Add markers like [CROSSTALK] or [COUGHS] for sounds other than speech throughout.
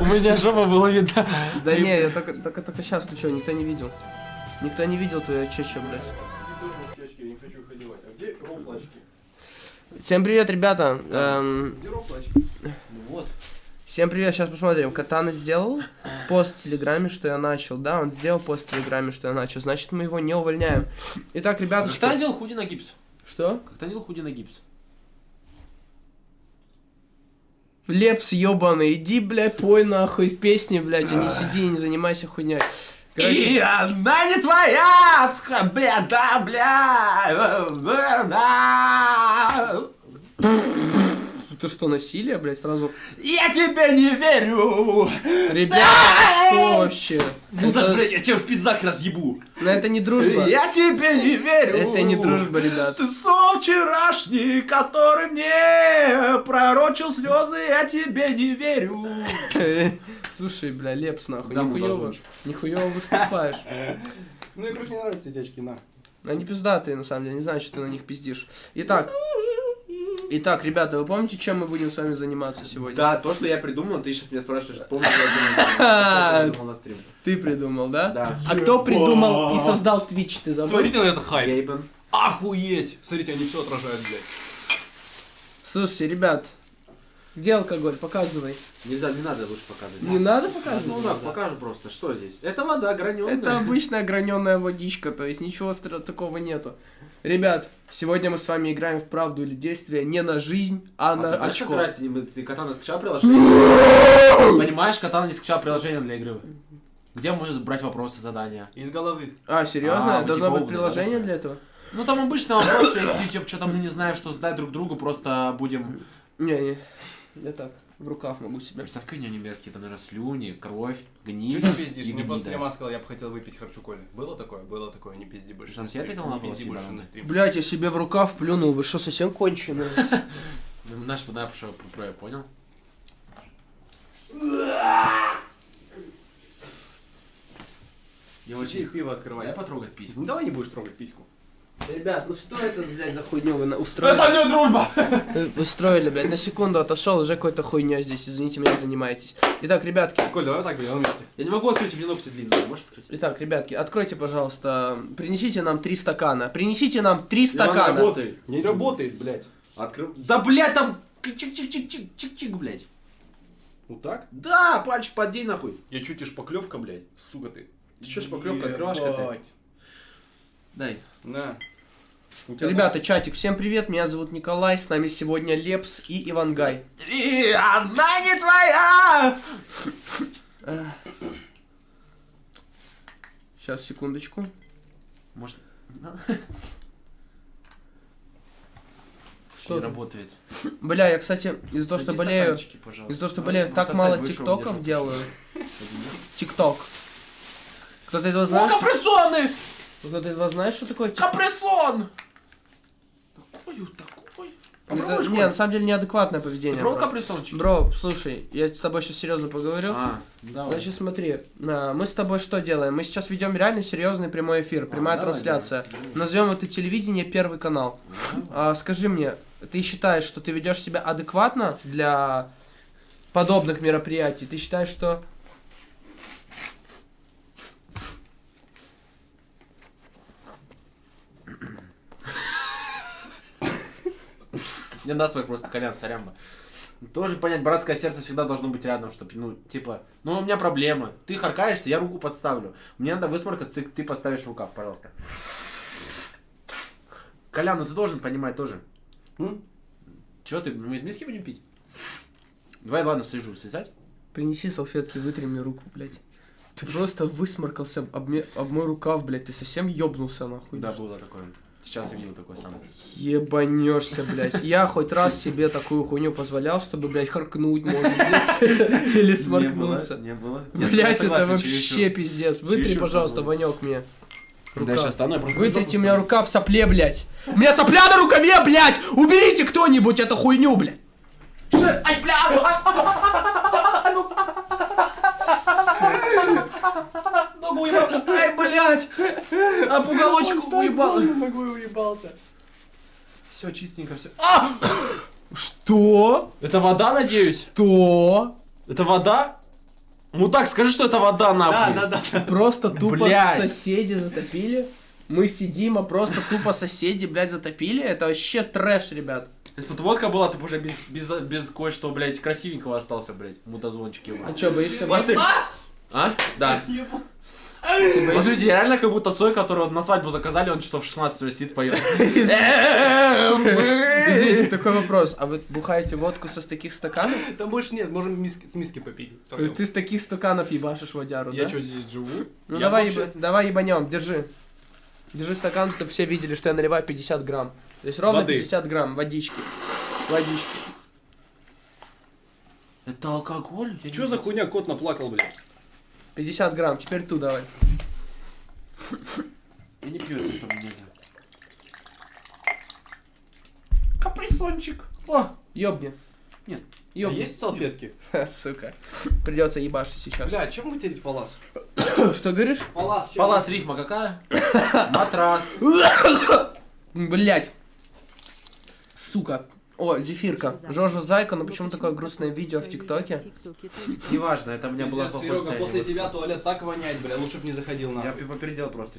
У меня жопа была видна. Да не, я только, только, сейчас включил, никто не видел. Никто не видел твою чечу, блядь. А где рофлачки? Всем привет, ребята. Эм, Где рофлачки? Вот. всем привет, сейчас посмотрим. Катана сделал пост в Телеграме, что я начал. Да, он сделал пост в Телеграме, что я начал. Значит, мы его не увольняем. Итак, ребята, Когда надел худи на гипс? Что? Как ты надел худи на гипс? Лепс ебаный, иди, блядь, пой нахуй песни, блядь, а не сиди и не занимайся хуйней. Короче, И она не твоя, бля, да, бля, да. Это что, насилие, блядь, сразу? Я тебе не верю. Ребята, что вообще? Ну так, блядь, я тебя в пиздак разъебу. ну, это не дружба. Я тебе не верю. Это не дружба, ребят. Ты сон вчерашний, который мне пророчил слезы, я тебе не верю. [LAUGHS] Слушай, бля, Лепс, нахуй, Да, нихуёво, нихуёво выступаешь. [LAUGHS] Ну, мне, короче, не нравятся эти очки, на. Они пиздатые, на самом деле, не знаю, что ты на них пиздишь. Итак, итак, ребята, вы помните, чем мы будем с вами заниматься сегодня? Да, то, что я придумал, ты сейчас меня спрашиваешь, [LAUGHS] помнишь, я придумал на стрим. Ты придумал, да? Да. А кто придумал и создал Twitch, ты забыл? Смотрите на это хайп. Охуеть! Смотрите, они все отражают, блядь. Слушайте, ребят, где алкоголь? Показывай. Нельзя, не надо лучше показывать. Не надо Ну показывать? да, покажу просто, что здесь. Это вода граненая. Это обычная граненая водичка, то есть ничего такого нету. Ребят, сегодня мы с вами играем в правду или действие не на жизнь, а, А на ты знаешь, как очко. играть? Ты, ты катана скачал приложение? [LAUGHS] Понимаешь, катана не скачал приложение для игры. Где можно брать вопросы, задания? Из головы. А, серьезно? А, Должно типа быть приложение да? для этого? Ну там обычно вопрос, если типа, что-то мы не знаем, что задать друг другу, просто будем... Не, не. Я так, в рукав могу себе. Представь, него немецкие, там, наверное, слюни, кровь, Че гниль ты пиздишь? Мне после стрима сказал, я бы хотел выпить харчу коли. Было такое? Было такое, не пизди больше. Тебе стрим. ответил на Не вопрос, пизди больше на стрим. Блять, я себе в рукав плюнул, вы что, совсем конченые? [LAUGHS] Ну, Наш что про я понял. Я Очень пиво Дай открывай. потрогать письку. Ну давай не будешь трогать письку. Ребят, ну что это, блядь, за хуйню вы на- устроили? не дружба! Устроили, блядь, на секунду отошел, уже какой-то хуйня здесь, извините меня, занимаетесь. Итак, ребятки, Коль, давай так делаем вместе. Я не могу открыть, у меня ногти длинные. Можешь открыть? итак, ребятки, откройте, пожалуйста, принесите нам три стакана. Принесите нам три стакана. работает. Не работает, блядь. Открыл. Да, блядь, там чик-чик-чик-чик-чик-чик, блядь. Вот так? Да, пальчик поддей нахуй. Я чуть и шпаклевка, блядь. Сука ты. Ты что, шпаклевка, открывашка ты? Дай. На. Ребята, чатик, всем привет, меня зовут Николай, с нами сегодня Лепс и Ивангай. И она не твоя! Сейчас, секундочку. Может... Что не там? работает. Бля, я, кстати, из-за того, что болею, из-за того, что болею, так мало тиктоков делаю. Тикток. Кто-то из вас О, знает? Кто-то из вас знает, что такое тикток? Капрессон! Такой, такой. Это- Попробуешь, не, на самом деле неадекватное Ты поведение. бро. капрессончики? Бро, слушай, я с тобой сейчас серьезно поговорю. А, давай. Значит, смотри, а, мы с тобой что делаем? Мы сейчас ведем реально серьезный прямой эфир, прямая давай, трансляция. давай. Назовем это телевидение Первый канал. А, скажи мне, ты считаешь, что ты ведешь себя адекватно для подобных мероприятий? Ты считаешь, что [LAUGHS] Мне насмех просто колян, сорямба. Тоже понять, братское сердце всегда должно быть рядом, чтобы, ну, типа, ну, у меня проблема. Ты харкаешься, я руку подставлю. Мне надо высморкаться, ты, ты подставишь рукав, пожалуйста. Колян, ну ты должен понимать тоже. М? Чего ты, мы из миски будем пить? Давай, ладно, слежу, слезать. принеси салфетки, вытри мне руку, блядь. Ты просто высморкался об, об мой рукав, блядь. Ты совсем ёбнулся, нахуй. Да, было такое. Сейчас я видел такое самое. Ебанешься, блядь. Я хоть раз себе такую хуйню позволял, чтобы, блядь, харкнуть, может быть. [LAUGHS] Или сморкнуться. Не было. Блять, это вообще пиздец. Вытри, пожалуйста. Ванек мне. Да, Рукав. сейчас стану, Вытрите жопу меня рука в сопле, блядь. У меня сопля на рукаве, блядь! Уберите кто-нибудь эту хуйню, блядь! Ай, бля! [LAUGHS] Ногу уебал. Ай, блядь! А пуголочку уебал. Ногой уебался. Все чистенько, все. Что? Это вода, надеюсь? Что? Это вода? Мудак, скажи, что это вода, нахуй. Да, да, да. Просто тупо Блядь. соседи затопили. Мы сидим, а просто тупо соседи, блядь, затопили. Это вообще трэш, ребят. Если бы водка была, ты бы уже без, без, без кое-что, блядь, красивенького остался, блядь, мудозвончик его. А чё, боишься? Смотри. А? Да. Смотрите, реально как будто Цой, которого на свадьбу заказали, он часов 16 уже сидит, поет. Извините, такой вопрос. А вы бухаете водку со таких стаканов? Там больше нет, можем миски- с миски попить. То есть ты с таких стаканов ебашишь водяру, Я что, здесь живу? Ну давай, ебанем, держи. Держи стакан, чтобы все видели, что я наливаю 50 грамм. То есть ровно Воды. 50 грамм водички. Водички. Это алкоголь? Я Чё за хуйня, кот наплакал, блядь? 50 грамм, теперь ту давай. Я не пью это, что мне нельзя. Каприсончик. О, ёбни. Нет. А Ёбни. есть салфетки? [LAUGHS] Сука. Придется ебашить сейчас. Бля, чем вытереть палас? [COUGHS] Что говоришь? Палас, Палас рифма какая? [COUGHS] Матрас. [COUGHS] Блять. Сука. О, зефирка. Жожа Зайка, но почему такое грустное видео в ТикТоке? Неважно, это у меня было плохое Серега, после тебя туалет так воняет, бля, лучше б не заходил Я нахуй. попередил просто.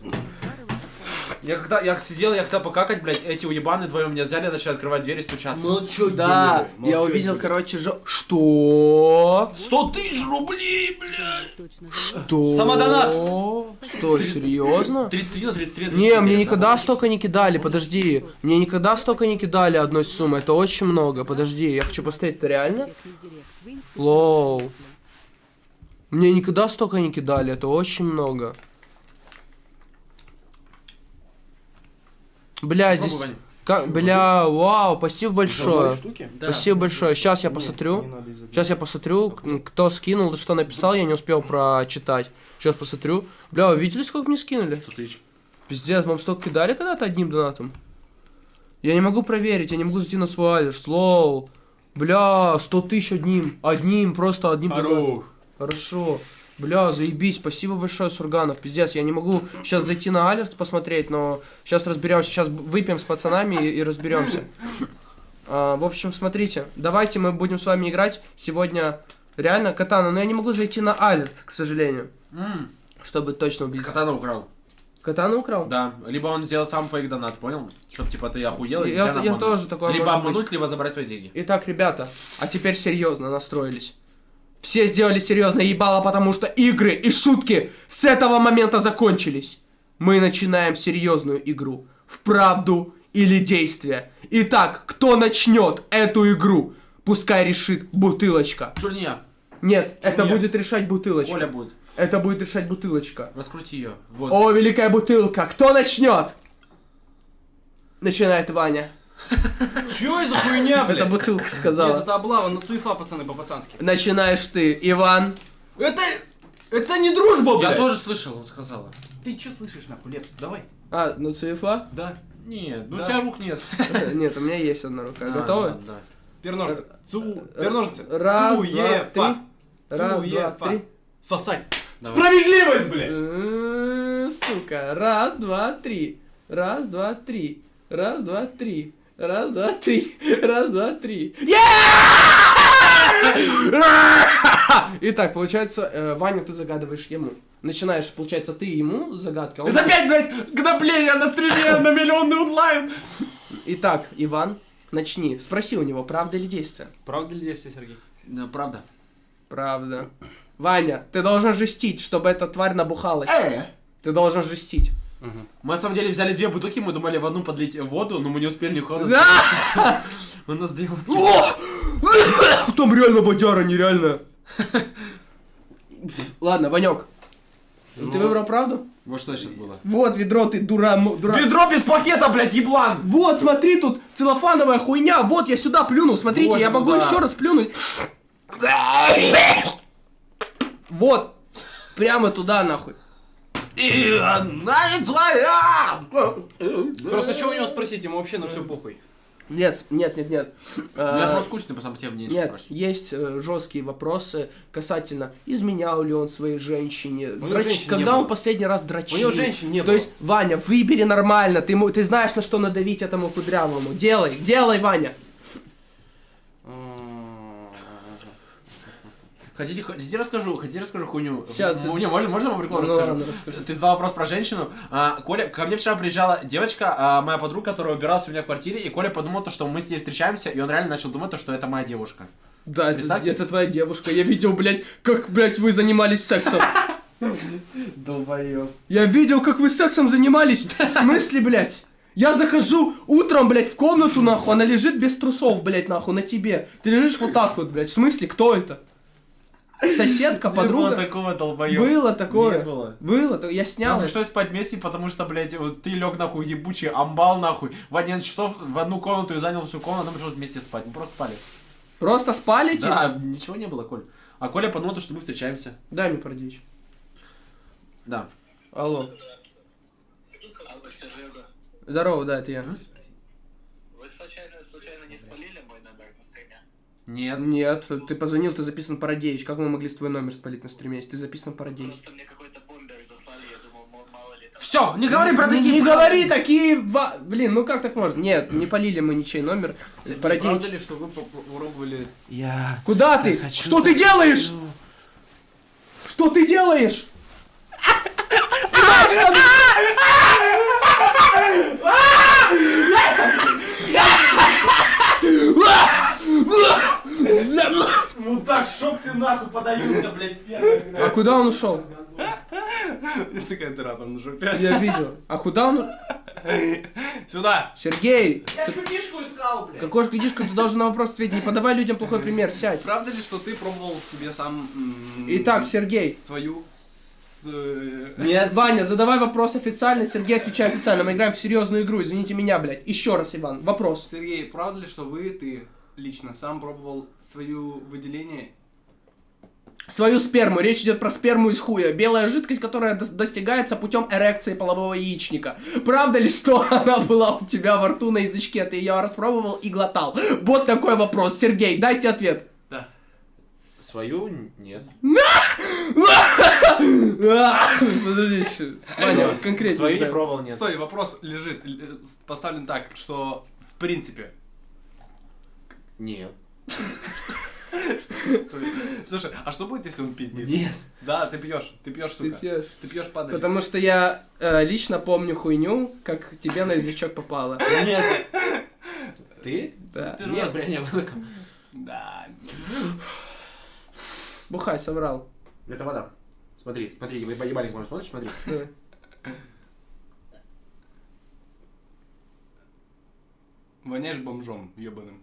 Я когда я сидел, я хотел покакать, блядь, эти уебаны вдвоем меня взяли, начали открывать дверь и стучаться. Да, ну, я чё увидел, короче, жо... Что? 100 тысяч рублей, блядь! Что? Самодонат. Что, серьезно? 33 на 33 на Не, 33, мне да. никогда столько не кидали, подожди. Мне никогда столько не кидали одной суммы, это очень много. Подожди, я хочу посмотреть, это реально? Лол. Мне никогда столько не кидали, это очень много. Бля, здесь... Как, бля, вау, спасибо большое. штуки? Да. Спасибо большое. Сейчас я посмотрю. Сейчас я посмотрю, кто скинул, что написал, я не успел прочитать. Сейчас посмотрю. Бля, вы видели, сколько мне скинули? 100 тысяч. Пиздец, вам столько кидали когда-то одним донатом? Я не могу проверить, я не могу зайти на свой адрес. Лол. Бля, 100 тысяч одним. Одним, просто одним донатом. Хорошо. Бля, заебись, спасибо большое, Сурганов. Пиздец, я не могу сейчас зайти на алерт посмотреть, но сейчас разберемся. Сейчас выпьем с пацанами и, и разберемся. А, в общем, смотрите, давайте мы будем с вами играть сегодня реально катана, но я не могу зайти на алерт, к сожалению, М, чтобы точно убить. Катана украл. Катана украл? Да. Либо он сделал сам фейк донат, понял? Чтоб типа ты охуел и Я- я обмануть. тоже такое Либо может быть. обмануть, либо забрать твои деньги. Итак, ребята, а теперь серьезно настроились. Все сделали серьезно ебало, потому что игры и шутки с этого момента закончились. Мы начинаем серьезную игру. В правду или действие. Итак, кто начнет эту игру? Пускай решит бутылочка. Чур не я. Нет, это я? будет решать бутылочка. Оля будет. Это будет решать бутылочка. Раскрути ее. Вот. О, великая бутылка, кто начнет? Начинает Ваня. [LAUGHS] Чё это за хуйня, блядь? Это бутылка Нет, сказала. это облава, на цуефа, пацаны, по-пацански. Начинаешь ты, Иван. Это... Это не дружба, блядь! Я тоже слышал, он сказала. Ты чё слышишь, нахуй, Лепс? Давай. А, ну цифа? Да. Нет, ну у тебя рук нет. [LAUGHS] Нет, у меня есть одна рука. А, Готовы? да. Перножницы. Цу... Перножницы. Раз, два, Цуефа. три. Раз, два, Цуефа. три. Сосать. Справедливость, блядь! М, Сука. Раз, два, три. Раз, два, три. Раз, два, три. Раз, два, три. Раз, два, три. Итак, получается, э, Ваня, ты загадываешь ему. Начинаешь, получается, ты ему загадка. Это опять, блядь, гнобление на стриме на миллионный онлайн. Итак, Иван, начни. Спроси у него, правда или действие. Правда ли действие, Сергей? Да, правда. Правда. Ваня, ты должен жестить, чтобы эта тварь набухалась. Э! Ты должен жестить. Мы на самом деле взяли две бутылки, мы думали в одну подлить воду, но мы не успели нихуя. Да! [LAUGHS] У нас две бутылки. [LAUGHS] Там реально водяра, нереально. Ладно, Ванек. Ты выбрал правду? Вот что сейчас было. Вот ведро, ты дура, дура. Ведро без пакета, блядь, еблан! Вот, смотри, тут целлофановая хуйня. Вот, я сюда плюну. Смотрите, Боже я мой, могу еще раз плюнуть. Вот. Прямо туда, нахуй. И она не твоя! Просто что у него спросить, ему вообще на все похуй. Нет, нет, нет, нет. Я Э, просто скучный, по самому тебе мне нечего Нет, спрашивать. есть э, жесткие вопросы касательно, изменял ли он своей женщине, него драч- когда было. он последний раз дрочил. У него женщин не То было. есть, Ваня, выбери нормально, ты, ты знаешь, на что надавить этому кудрявому. Делай, делай, Ваня. Хотите, хотите расскажу, хотите расскажу хуйню? Ну, ты- не, можно, можно по приколу Ну, расскажу? ладно, расскажи. Ты задал вопрос про женщину. А, Коля, ко мне вчера приезжала девочка, а, моя подруга, которая убиралась у меня в квартире, и Коля подумал, то, что мы с ней встречаемся, и он реально начал думать, то, что это моя девушка. Да, это, Представьте. это твоя девушка. Я видел, блядь, как, блядь, вы занимались сексом. Долбоёб. Я видел, как вы сексом занимались. В смысле, блядь? Я захожу утром, блядь, в комнату, нахуй, она лежит без трусов, блядь, нахуй, на тебе. Ты лежишь вот так вот, блядь. В смысле, кто это? Соседка, Не было подруга? такого долбоёба. Было такое. Не было. Было, я снял. Нам пришлось спать вместе, потому что, блядь, вот ты лег нахуй ебучий амбал нахуй. В 11 часов в одну комнату и занял всю комнату, нам пришлось вместе спать. Мы просто спали. Просто спали, типа? Да, ничего не было, Коль. А Коля подумал, что мы встречаемся. Дай мне продичь. Да. Алло. Здорово, да, это я. вы случайно, случайно не спалили мой номер на стриме? Нет. Нет, ты позвонил, ты записан Парадеич. Как мы могли с твой номер спалить на стриме, если ты записан Парадеич? Просто мне какой-то бомбер заслали, я думал, мало ли там... Все, не говори про Не, такие не фразы. говори такие... ва- Блин, ну как так можно? Нет, не полили мы ничей номер. Правда Парадеич. ли, что вы попробовали... Я... Куда ты? хочу Что ты делаешь? Что ты делаешь? Снимай [LAUGHS] [LAUGHS] Мудак, чтоб ты нахуй подавился, блядь, с первого. А куда он ушел? [LAUGHS] Такая дыра там на жопе. Я видел. А куда он? Сюда! Сергей, Я ж книжку искал, блядь. какой же книжка ты должен на вопрос ответить? Не подавай людям плохой пример, сядь. Правда ли, что ты пробовал себе сам... Итак, Сергей. Свою... с, э, Нет. Ваня, задавай вопрос официально, Сергей, отвечай официально. Мы играем в серьезную игру, извините меня, блядь. Еще раз, Иван, вопрос. Сергей, правда ли, что вы, ты лично сам пробовал свою выделение? Свою сперму. Речь идет про сперму из хуя. Белая жидкость, которая дос- достигается путем эрекции полового яичника. Правда ли, что [LAUGHS] она была у тебя во рту на язычке? Ты ее распробовал и глотал? Вот такой вопрос. Сергей, дайте ответ. Да. Свою нет. [LAUGHS] Подождите. Ваня, конкретно. Свою не пробовал, нет. Стой, вопрос лежит, л- поставлен так, что в принципе... Нет. [LAUGHS] Слушай, а что будет, если он пиздит? Нет. Да, ты пьешь, ты пьешь, Ты сука. пьешь. Ты пьешь падаль. Потому что я э, лично помню хуйню, как тебе на язычок попало. [LAUGHS] Нет. Ты? Да. Ты же Нет, бля, не было. Да. Бухай, соврал. Это вода. Смотри, смотри, еба- ебальник мой, смотришь, смотри. Воняешь бомжом, ебаным.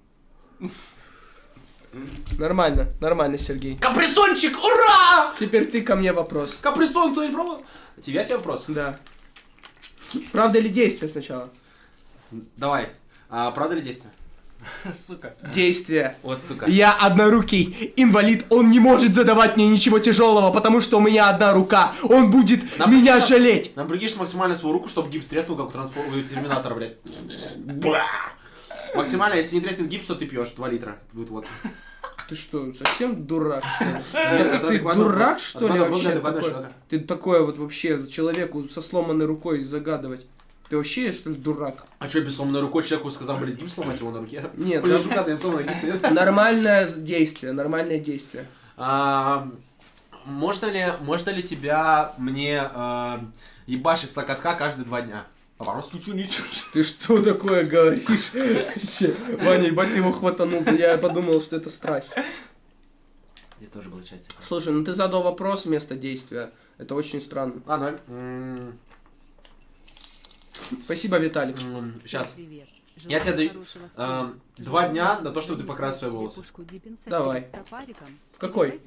Нормально, нормально, Сергей. Капресончик, ура! Теперь ты ко мне вопрос. Капресон кто не пробовал? Тебя тебе вопрос? Да. Правда или действие сначала? Давай. А, правда ли действие? [LAUGHS] Сука. Действие. Вот, сука. Я однорукий инвалид, он не может задавать мне ничего тяжелого, потому что у меня одна рука. Он будет Нам меня придется- жалеть. Нам прикинь максимально свою руку, чтобы гипс треснул, как у трансформ... у терминатора, блядь. Максимально, если не треснет гипс, то ты пьешь 2 литра. Вот, вот. Ты что, совсем дурак, что ли? [LAUGHS] Нет, это Ты дурак, что ли, вообще? Ты такое вот вообще человеку со сломанной рукой загадывать. Ты вообще, что ли, дурак? А что, без сломанной рукой человеку сказал, блядь, гипс сломать его на руке? Нет, Блин, да. рука, ты сломанная, гипс нет? Нормальное действие, нормальное действие. А, Можно ли, можно ли тебя мне а, ебашить с локотка каждые два дня? Вопрос. Ты что, ничего? Ты что такое говоришь? Ваня, ебать, ты его хватанул. Я подумал, что это страсть. Здесь тоже была часть. Слушай, ну ты задал вопрос вместо действия. Это очень странно. Ладно, м, Спасибо, Виталик. сейчас. Я тебе даю а, два дня на то, чтобы ты покрасил свои волосы. Давай. В какой?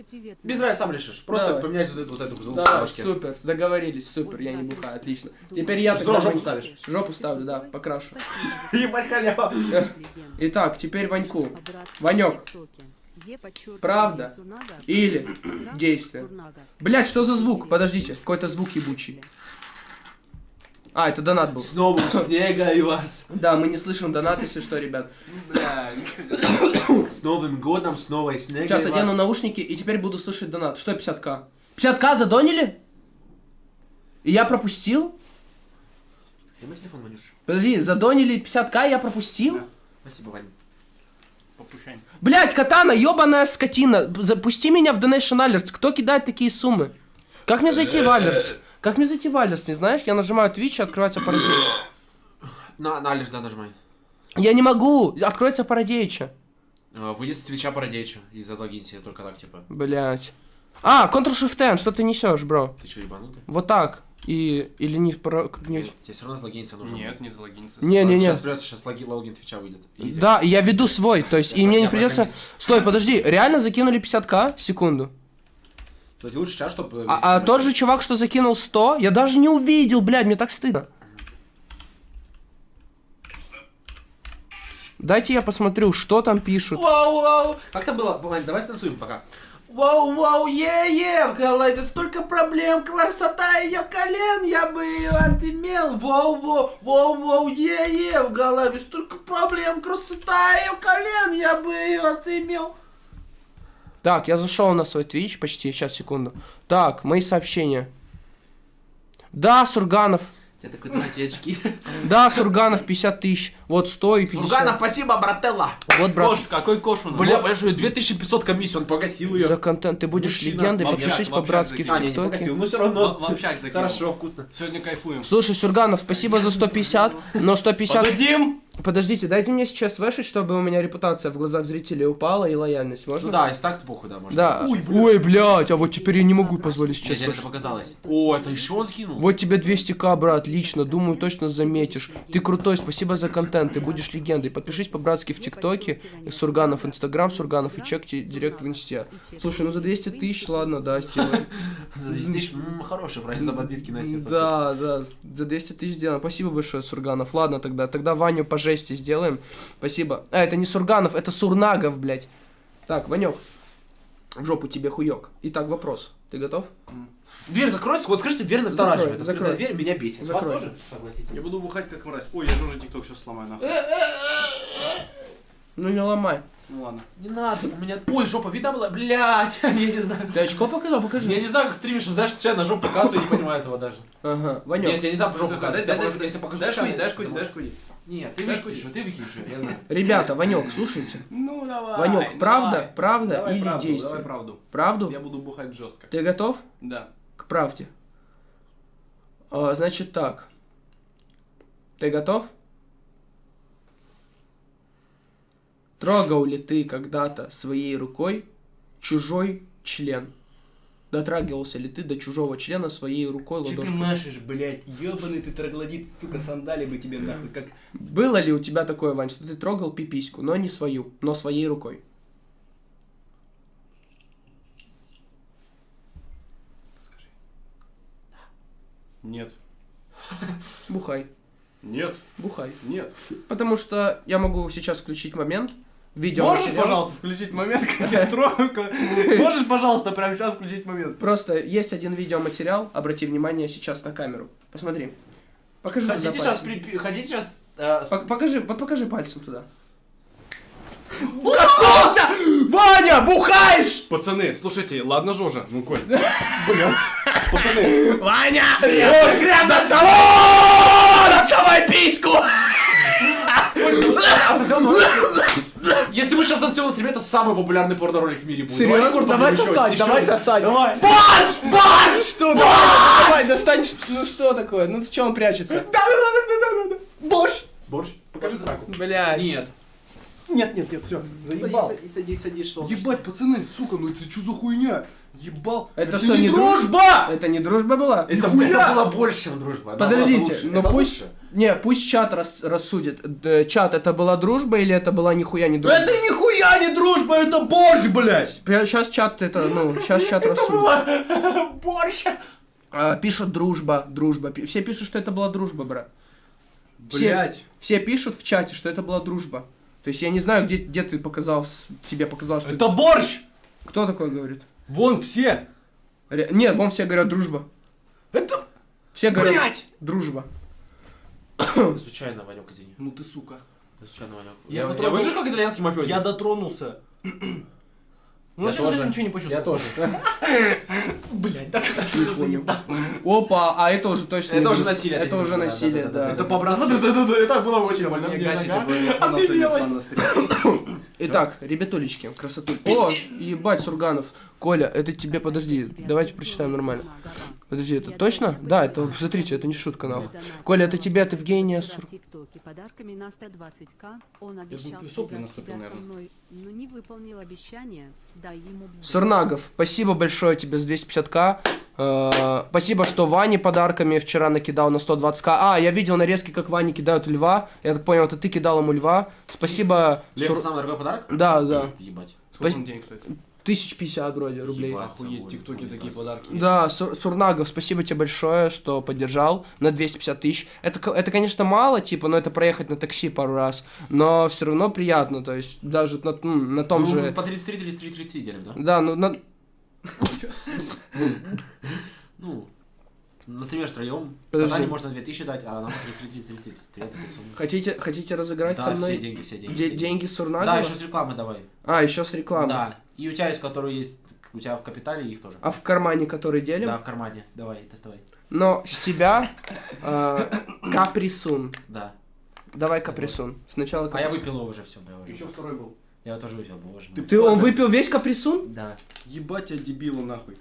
Без разницы, сам решишь. Просто Давай. поменять вот эту, вот эту звук башке. супер, договорились, супер, я не бухаю, отлично. Теперь я тогда жопу Вань- ставишь. Жопу ставлю, да, покрашу. Ебать халява. Итак, теперь Ваньку. Ванек. Правда или действие? Блять, что за звук? Подождите, какой-то звук ебучий. А, это донат был. С новым снега и вас. Да, мы не слышим донат, если что, ребят. С Новым годом, с новой снегой Сейчас одену наушники и теперь буду слышать донат. Что 50к? 50к задонили? И я пропустил? Дай телефон, Ванюш. Подожди, задонили 50к, я пропустил? Спасибо, Вань. Попущань. Блять, катана, ебаная скотина. Запусти меня в Donation Alerts. Кто кидает такие суммы? Как мне зайти в Alerts? Как мне зайти в Alerts, не знаешь? Я нажимаю Twitch, и открывается парадеич. [COUGHS] На, на Алиш, да, нажимай. Я не могу, откроется парадеича. Э, Выйди с Твича Парадейча и залогинься, только так, типа. Блять. А, Ctrl-Shift-N, что ты несешь, бро? Ты что, ебанутый? Вот так. И, или не... про- не- Нет, тебе все равно залогиниться нужно. Нет, не залогиниться. Не-не-не. Сейчас придется, сейчас логи, логин Твича выйдет. Изи. Да, я веду свой, то есть, и Я мне не я придется... Стой, подожди, реально закинули 50к? Секунду. Кстати, лучше сейчас, чтобы... А, а тот же чувак, что закинул 100, я даже не увидел, блядь, мне так стыдно. Дайте я посмотрю, что там пишут. Вау, вау. Как там было? Давай станцуем пока. Вау, вау, е-е, в голове столько проблем, красота ее колен, я бы ее отымел. Вау, вау, вау, вау, е-е, в голове столько проблем, красота ее колен, я бы ее отымел. Так, я зашел на свой Twitch почти, сейчас, секунду. Так, мои сообщения. Да, Сурганов. Я такой, дайте очки. Да, Сурганов 50 тысяч. Вот 100 и 50. Сурганов, спасибо, брателла. Вот, брат. Кош, какой кош у нас? Бля, понимаешь, у него 2500 комиссий, он погасил ее. За контент ты будешь Мужчина. легендой, подпишись по-братски в. А, не, не ТикТоке. погасил, но все равно. в общак закинул. Хорошо, вкусно. Сегодня кайфуем. Слушай, Сурганов, спасибо за 150, но 150... Подадим! Подождите, дайте мне сейчас вешать, чтобы у меня репутация в глазах зрителей упала и лояльность, можно? Ну да, если так, похуй, да, можно. Да. Ой, Ой, блядь, а вот теперь я не могу позволить сейчас это вешать. показалось. О, это еще он скинул? Вот тебе 200к, брат, лично, думаю, точно заметишь. Ты крутой, спасибо за контент, ты будешь легендой. Подпишись по-братски в ТикТоке, и Сурганов Инстаграм, Сурганов и чекайте директ в Инсте. Слушай, ну за 200 тысяч, ладно, да, сделаем. [LAUGHS] За 10 тысяч, хороший прайс за подписки на. Да, да, за 200 тысяч сделаем. Спасибо большое, Сурганов. Ладно тогда, тогда Ваню по жести сделаем. Спасибо. А, это не Сурганов, это Сурнагов, блядь. Так, Ванек, в жопу тебе хуёк. Итак, вопрос. Ты готов? Дверь закройся, вот скажите, дверь настораживает. Закрой, закрой. Дверь меня бесит. Вас Закрой. тоже? Согласитесь. Я буду бухать как мразь. Ой, я же уже тикток сейчас сломаю нахуй. Ну не ломай. Ну ладно. Не надо, у меня... Ой, жопа видна была? Блядь, [LAUGHS] я не знаю. Ты очко показал? Покажи. Я не знаю, как стримишь, знаешь, сейчас на жопу показываю, не понимаю этого даже. Ага, Нет, Ванек. я не знаю, в жопу дай, Если покажу- Дашь я- дашь курить, дашь курить. Нет, ты выкинешь, ты выкинешь, я знаю. Ребята, Ванек, слушайте. Ну давай. Ванек, правда, давай. правда Давай или правду, действие? Давай правду. Правду? Я буду бухать жестко. Ты готов Да. к правде? А, значит так. Ты готов? Трогал ли ты когда-то своей рукой чужой член? Дотрагивался ли ты до чужого члена своей рукой Че ты ладошкой? машешь, блядь? Ёбаный ты троглодит, сука, сандали бы тебе нахуй. Как... Было ли у тебя такое, Вань, что ты трогал пипиську, но не свою, но своей рукой? Нет. Бухай, Нет. бухай. Нет. Потому что я могу сейчас включить момент. Видео Можешь, пожалуйста, включить момент, как я [LAUGHS] трогаю? Можешь, пожалуйста, прямо сейчас включить момент? Просто есть один видеоматериал, обрати внимание сейчас на камеру. Посмотри. Покажи туда Хотите сейчас, при- хотите сейчас... э, Покажи, вот покажи пальцем туда. Коснулся! Ваня, бухаешь! Пацаны, слушайте, ладно, Жожа, ну Коль. [LAUGHS] Блять. Пацаны, Ваня! Ой, хрен столом! Доставай письку! А [COUGHS] Если мы сейчас засосем на стриме, это самый популярный порно-ролик в мире будет. Серьезно? Давай побьем, сосать, еще- давай еще- сосать. давай. Борщ! Борщ! Что? Давай, давай, достань. Ну что такое? Ну в чем он прячется? борщ. Борщ. Покажи сраку. Блядь. Нет. Нет, нет, нет, все, заебал. Садись, садись, садись, что Ебать, пацаны, сука, ну это что за хуйня? Ебал. Это что, не дружба? Это не дружба была? Это, Нихуя! это было больше, чем дружба. Она Подождите, лучше. ну Это пусть... лучше. Не, пусть чат рас- рассудит. Чат, это была дружба или это была нихуя не дружба? Это нихуя не дружба, это борщ, блядь. Сейчас чат это, ну, сейчас чат [LAUGHS] рассудит. [LAUGHS] Борщ. А, пишут дружба, дружба. Все пишут, что это была дружба, брат. Все, Блядь. все пишут в чате, что это была дружба. То есть я не знаю, где, где ты показал, с- тебе показал, что... Это борщ. Кто такой говорит? Вон все. Ре- Нет, вон все говорят дружба. Это... Все говорят Блядь. дружба. [COUGHS] Случайно, Ванек, извини. Ну ты сука. Случайно, Ванек. Я Я, потрогал- я выгляжу как итальянский мафиози? Я дотронулся. [COUGHS] Ну, Я тоже. ничего не почувствовал? Я тоже. [LAUGHS] Блять, так Не понял. Опа, а это уже точно... Это уже насилие, Это уже не- да, насилие, да, да, да. Это по-братски. Да-да-да, это было очень больно. Мне гасите, [LAUGHS] вы-. Итак, ребятулечки, красотуль. О, ебать, Сурганов. Коля, это тебе, подожди, давайте прочитаем нормально. Подожди, это точно? Да, это, смотрите, это не шутка, нахуй. Коля, это тебе от Евгения Сур... подарками на 120к. Он думал, обещал ты сопли наступил, наверное. мной, но не выполнил обещание. Дай ему бзду. Сурнагов, спасибо большое тебе за 250к. Э, Спасибо, что Ване подарками вчера накидал на 120к. А, я видел нарезки, как Ване кидают льва. Я так понял, это ты кидал ему льва. Спасибо. Лев, Сур- это самый дорогой подарок? Да, да. Ебать. Сколько он денег стоит? Тысяч пятьдесят вроде рублей. Ебать. Охуеть, тиктоки такие подарки. Да, Сур- Сурнагов, спасибо тебе большое, что поддержал на 250 тысяч. Это, это, конечно, мало, типа, но это проехать на такси пару раз, но все равно приятно, то есть даже на, на том Ну, же... по 33, 33, 30 делим, да? Да, ну, на- Ну, на стриме втроем. Подожди. Наталье можно 2000 дать, а нам 33, 33, 33, это сумма. хотите, хотите разыграть Да, со все мной деньги, все деньги. де- все деньги Сурнагова? Да, еще с рекламы давай. А, еще с рекламой. Да. И у тебя есть, которые есть, у тебя в капитале их тоже. А в кармане, который делим? Да, в кармане. Давай, доставай. Но с тебя э, каприсун. Да. Давай каприсун. Сначала А я каприсун. выпил его уже, все, я уже. Еще второй был. Я его тоже выпил, боже мой. Ты он выпил весь каприсун? Да. Ебать тебя дебилу нахуй.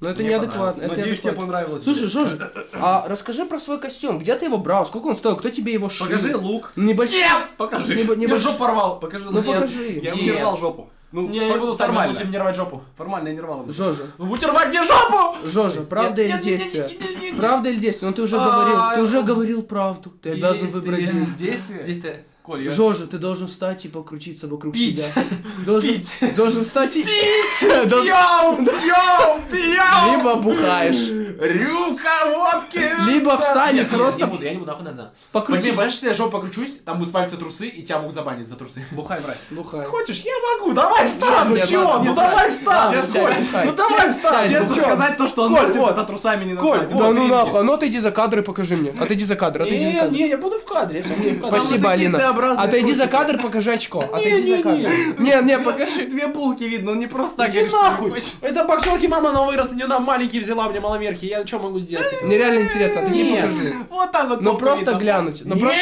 Ну это Мне неадекватно. это Надеюсь, тебе неадекватно. понравилось. Слушай, Жожа, а расскажи про свой костюм. Где ты его брал? Сколько он стоил? Кто тебе его шил? Покажи лук. Небольшой. Покажи. Небо- Я небольш- жопу порвал. Покажи Ну лук. покажи. Я Нет. рвал жопу. Ну, Не, я не буду нормально. нормально. мне рвать жопу. Формально я не рвал. Жожа, Вы будете рвать мне жопу! Жожа, правда или действие? Правда или действие? Ну ты уже А, говорил, ты я- уже говорил правду. Ты обязан выбрать Действие. действие. Действие? Коль, я... Жожа, ты должен встать и покрутиться вокруг Пить. себя. Должен, Пить. Должен встать и... Пить! [LAUGHS] Должен- Пьем! [LAUGHS] Пьем! Пьем! Либо бухаешь, Рюмка водки! либо встань и просто не буду, я не буду, нахуй надо. покрутись. Понимаешь, если я жопу покручусь, там будут пальцы трусы, и тебя могут забанить за трусы. Бухай, брат. Бухай. Хочешь, я могу, давай встань, ну Нет, чего, ну давай бухай. Ну давай встань! Сядь, Честно ну сказать, то, что он носит, вот. это трусами не назвать. вот. Да ну нахуй, а ну отойди за кадр и покажи мне. Отойди за кадр, отойди за Не, кадр. не, я буду в кадре, я буду в кадре. Спасибо, Алина. Т-образные Отойди за кадр, покажи очко. Не, Отойди не, за кадр. Не, не, покажи. Две булки видно, он не просто так Иди нахуй! не Это боксерки мама на вырос, мне на маленький взяла, мне маломерки, я что могу сделать? Мне реально интересно, отойди Нет. покажи. Вот так вот. Ну просто глянуть. Ну просто...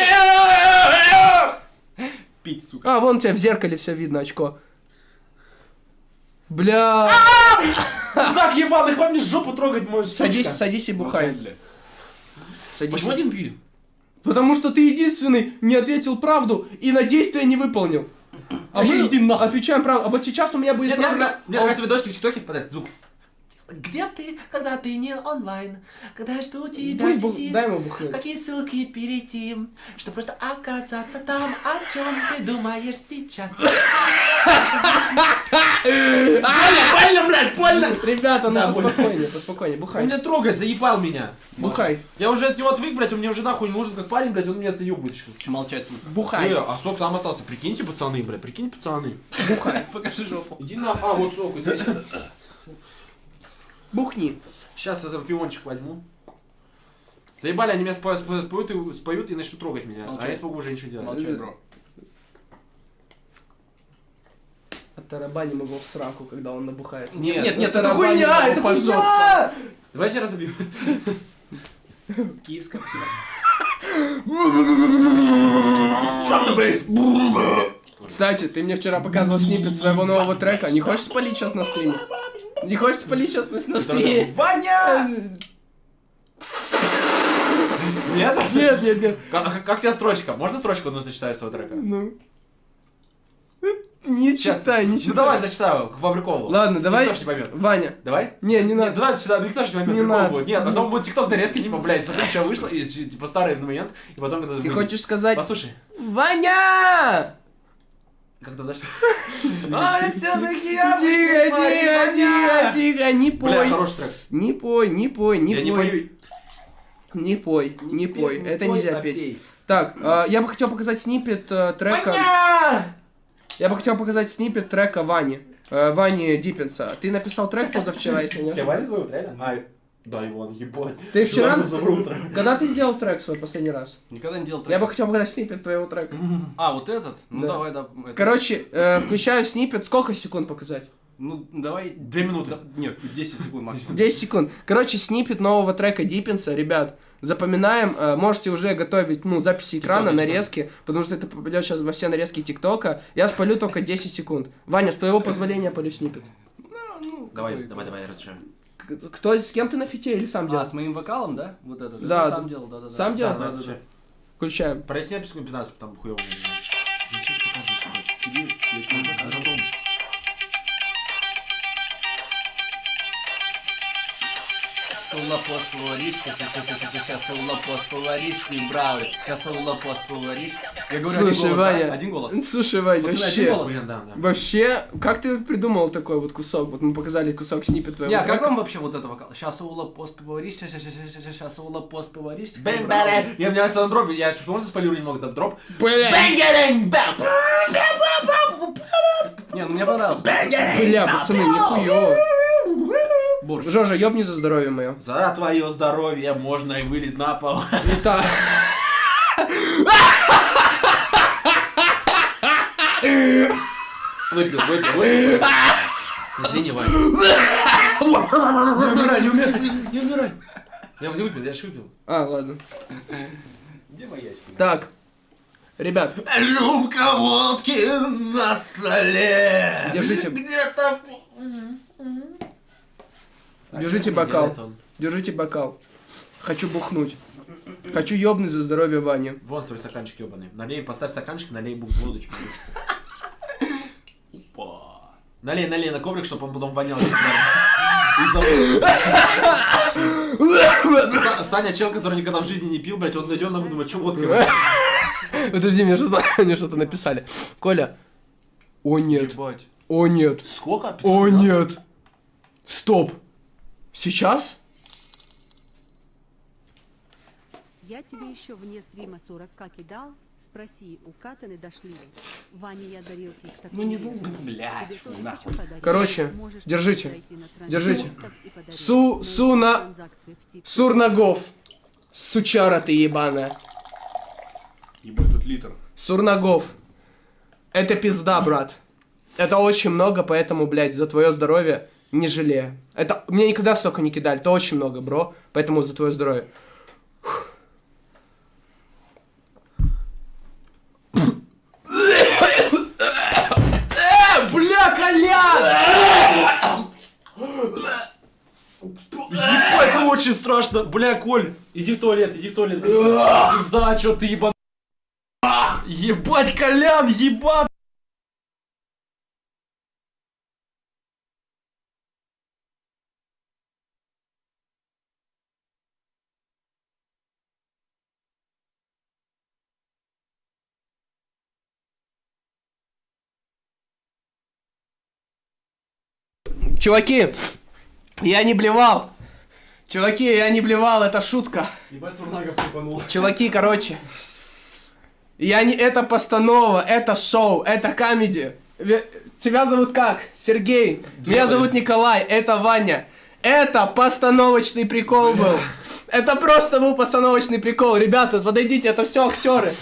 Пить, сука. А, вон у тебя в зеркале все видно, очко. Бля. [LAUGHS] Так, ебаный, хватит мне жопу трогать, мой Садись, садись и бухай. Садись. Почему один пью? Потому что ты единственный не ответил правду и на действие не выполнил. А мы иди нахуй. отвечаем правду. А вот сейчас у меня будет Мне правда. нравятся мне нравятся видосики в ТикТоке, подай звук. Где ты, когда ты не онлайн? Когда я жду тебя Пусть в бу- сети? Дай ему бухнуть. Какие ссылки перейти, чтобы просто оказаться там, о чем ты думаешь сейчас? Больно, блядь, больно! Ребята, ну поспокойнее, поспокойнее. Он Бухай. меня трогает, заебал меня. Бухай. Я уже от него отвык, блядь, он мне уже нахуй не нужен как парень, блядь, он меня заебывает. еще. Молчать, сука. Бухай. Э, а сок там остался, прикиньте, пацаны, блядь, прикинь, пацаны. Бухай. Покажи жопу. Иди на, а, вот сок здесь. Бухни. Сейчас я за пиончик возьму. Заебали, они меня спо- спо- споют и, споют и начнут трогать меня. А Молчать. я смогу уже ничего делать. Молчать, бро. Оттарабаним его в сраку, когда он набухается. Нет, Нет, нет, это хуйня, это хуйня! Давайте разобьем. Киевская псина. Кстати, ты мне вчера показывал снипет своего нового трека. Не хочешь спалить сейчас на стриме? Не хочешь спалить сейчас на, на стриме? Ваня! Нет? Нет, нет, нет. Как, а как- тебе строчка? Можно строчку одну зачитать своего трека? Ну. Не Щас. читай, не читай. Ну давай зачитаю, к приколу. Ладно, давай. Никто ж не поймет. Ваня. Давай? Не, не Нет, надо. давай зачитаю, никто же не поймет, Не прикол надо. будет. Нет, потом будет тикток нарезки, типа, блядь, смотри, что вышло, и типа старый момент, и потом когда... Ты хочешь сказать... Послушай. Ваня! Как там дальше? [LAUGHS] А, все-таки я Тихо, тихо, тихо, тихо, не Бля, пой. хороший трек. Не пой, не пой, не Я не пой. пою. Не пой, не пой. Это нельзя а петь. Так, а, я бы хотел показать снипет э, трека... Я бы хотел показать снипет трека Вани. Э, Вани Диппенса. Ты написал трек позавчера, если не Тебя ошибаюсь. Ваня зовут, реально? Да, Иван, ебать. Ты вчера... [LAUGHS] Когда ты сделал трек свой последний раз? Никогда не делал Я бы трек. хотел показать снипет твоего трека. [LAUGHS] А, вот этот? Ну Да. давай, да. это. Короче, э, включаю снипет. Сколько секунд показать? Ну, давай... Две минуты. Да- Нет, 10 секунд максимум. 10 секунд. Короче, снипет нового трека Диппинса, ребят. Запоминаем, э, можете уже готовить, ну, записи экрана, нарезки, потому что это попадет сейчас во все нарезки ТикТока. Я спалю только 10 секунд. Ваня, с твоего позволения полю снипет. Давай, давай, давай, разрешаю. Кто, с кем ты на фите или сам А, делал? с моим вокалом, да? Вот это. Да, да. сам делал, да-да-да. Сам делал? Да, да, да. Включаем. Пройти на секунд 15, там хуёво. Ну что Солопост фаворит, сейчас солопост фаворит, не брал, сейчас солопост фаворит. Я говорю Слушай, один голос, да? Ваня. Один голос. Слушай, Вань, Пацаны, вообще... один голос? Блин, да, да. Вообще, как ты придумал такой вот кусок? Вот мы показали кусок снипет твоего Не, а как вам вообще вот это вокал? Сейчас солопост фаворит, сейчас солопост фаворит. Бэм, бэм, Я мне нравится на дропе, я можно спалирую немного там дроп? Бля, Бэнгеринг, бэм! Не, ну мне понравилось. бля, пацаны, нихуёво. Борщ. Жожа, ёбни за здоровье мое. За твое здоровье можно и вылить на пол. Итак, Выпил, выпил, выпил. Извини, Ваня. Не умирай, не умирай, не умирай. Я не выпил, я ж выпил. а, ладно. Где маячки? Так, ребят, Рюмка водки на столе. Держите. Где-то... держите бокал. Держите бокал. Хочу бухнуть. Хочу ёбнуть за здоровье Вани. Вон свой стаканчик ебаный. Налей, поставь стаканчик, налей бу- водочку. Налей, налей на коврик, чтобы он потом вонял. И Саня, чел, который никогда в жизни не пил, блядь, он зайдет на думает, что водка. блядь?» Подожди, мне что-то, мне что-то написали. Коля. О нет. О нет. Сколько? 500 О нет. Стоп. Сейчас? Я тебе еще вне стрима 40к кидал. Спроси, у Катаны дошли. ли? Ваня, я дарил тебе такой Ну не нужно, блядь, нахуй. Короче, Можешь держите. Держите. и. Су- суна-. Сурнагов. Сучара ты ебаная. Ебать, тут литр. Сурнагов. Это пизда, брат. Это очень много, поэтому, блядь, за твое здоровье не жалею. Это мне никогда столько не кидали. Это очень много, бро. Поэтому за твое здоровье. Бля, Колян! Ебать, это очень страшно. Бля, Коль, иди в туалет, иди в туалет. Пизда, чё ты ебан... Ебать, Колян, ебан! Чуваки, я не блевал. Чуваки, я не блевал, это шутка. Ебать, Сурнагов припанул. Чуваки, короче. Я не... Это постанова, это шоу, это комедия. Ве- Тебя зовут как? Сергей. Меня зовут Николай, это Ваня. Это постановочный прикол был. Это просто был постановочный прикол. Ребята, подойдите, это все актеры.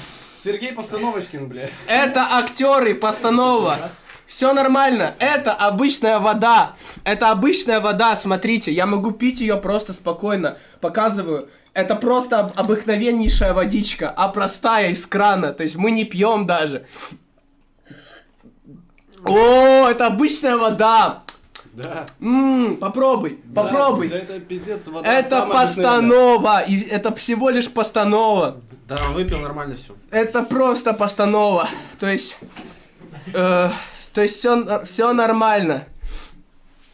Сергей Постановочкин, блядь. Это актеры, постанова. Все нормально. Это обычная вода. Это обычная вода. Смотрите, я могу пить ее просто спокойно. Показываю. Это просто об- обыкновеннейшая водичка, а простая из крана. То есть мы не пьем даже. О, это обычная вода. Да. Ммм, попробуй, попробуй. Да, это пиздец, вода Это постанова. И это всего лишь постанова. Да, выпил нормально все. Это просто постанова. То есть... э, то есть все, все нормально.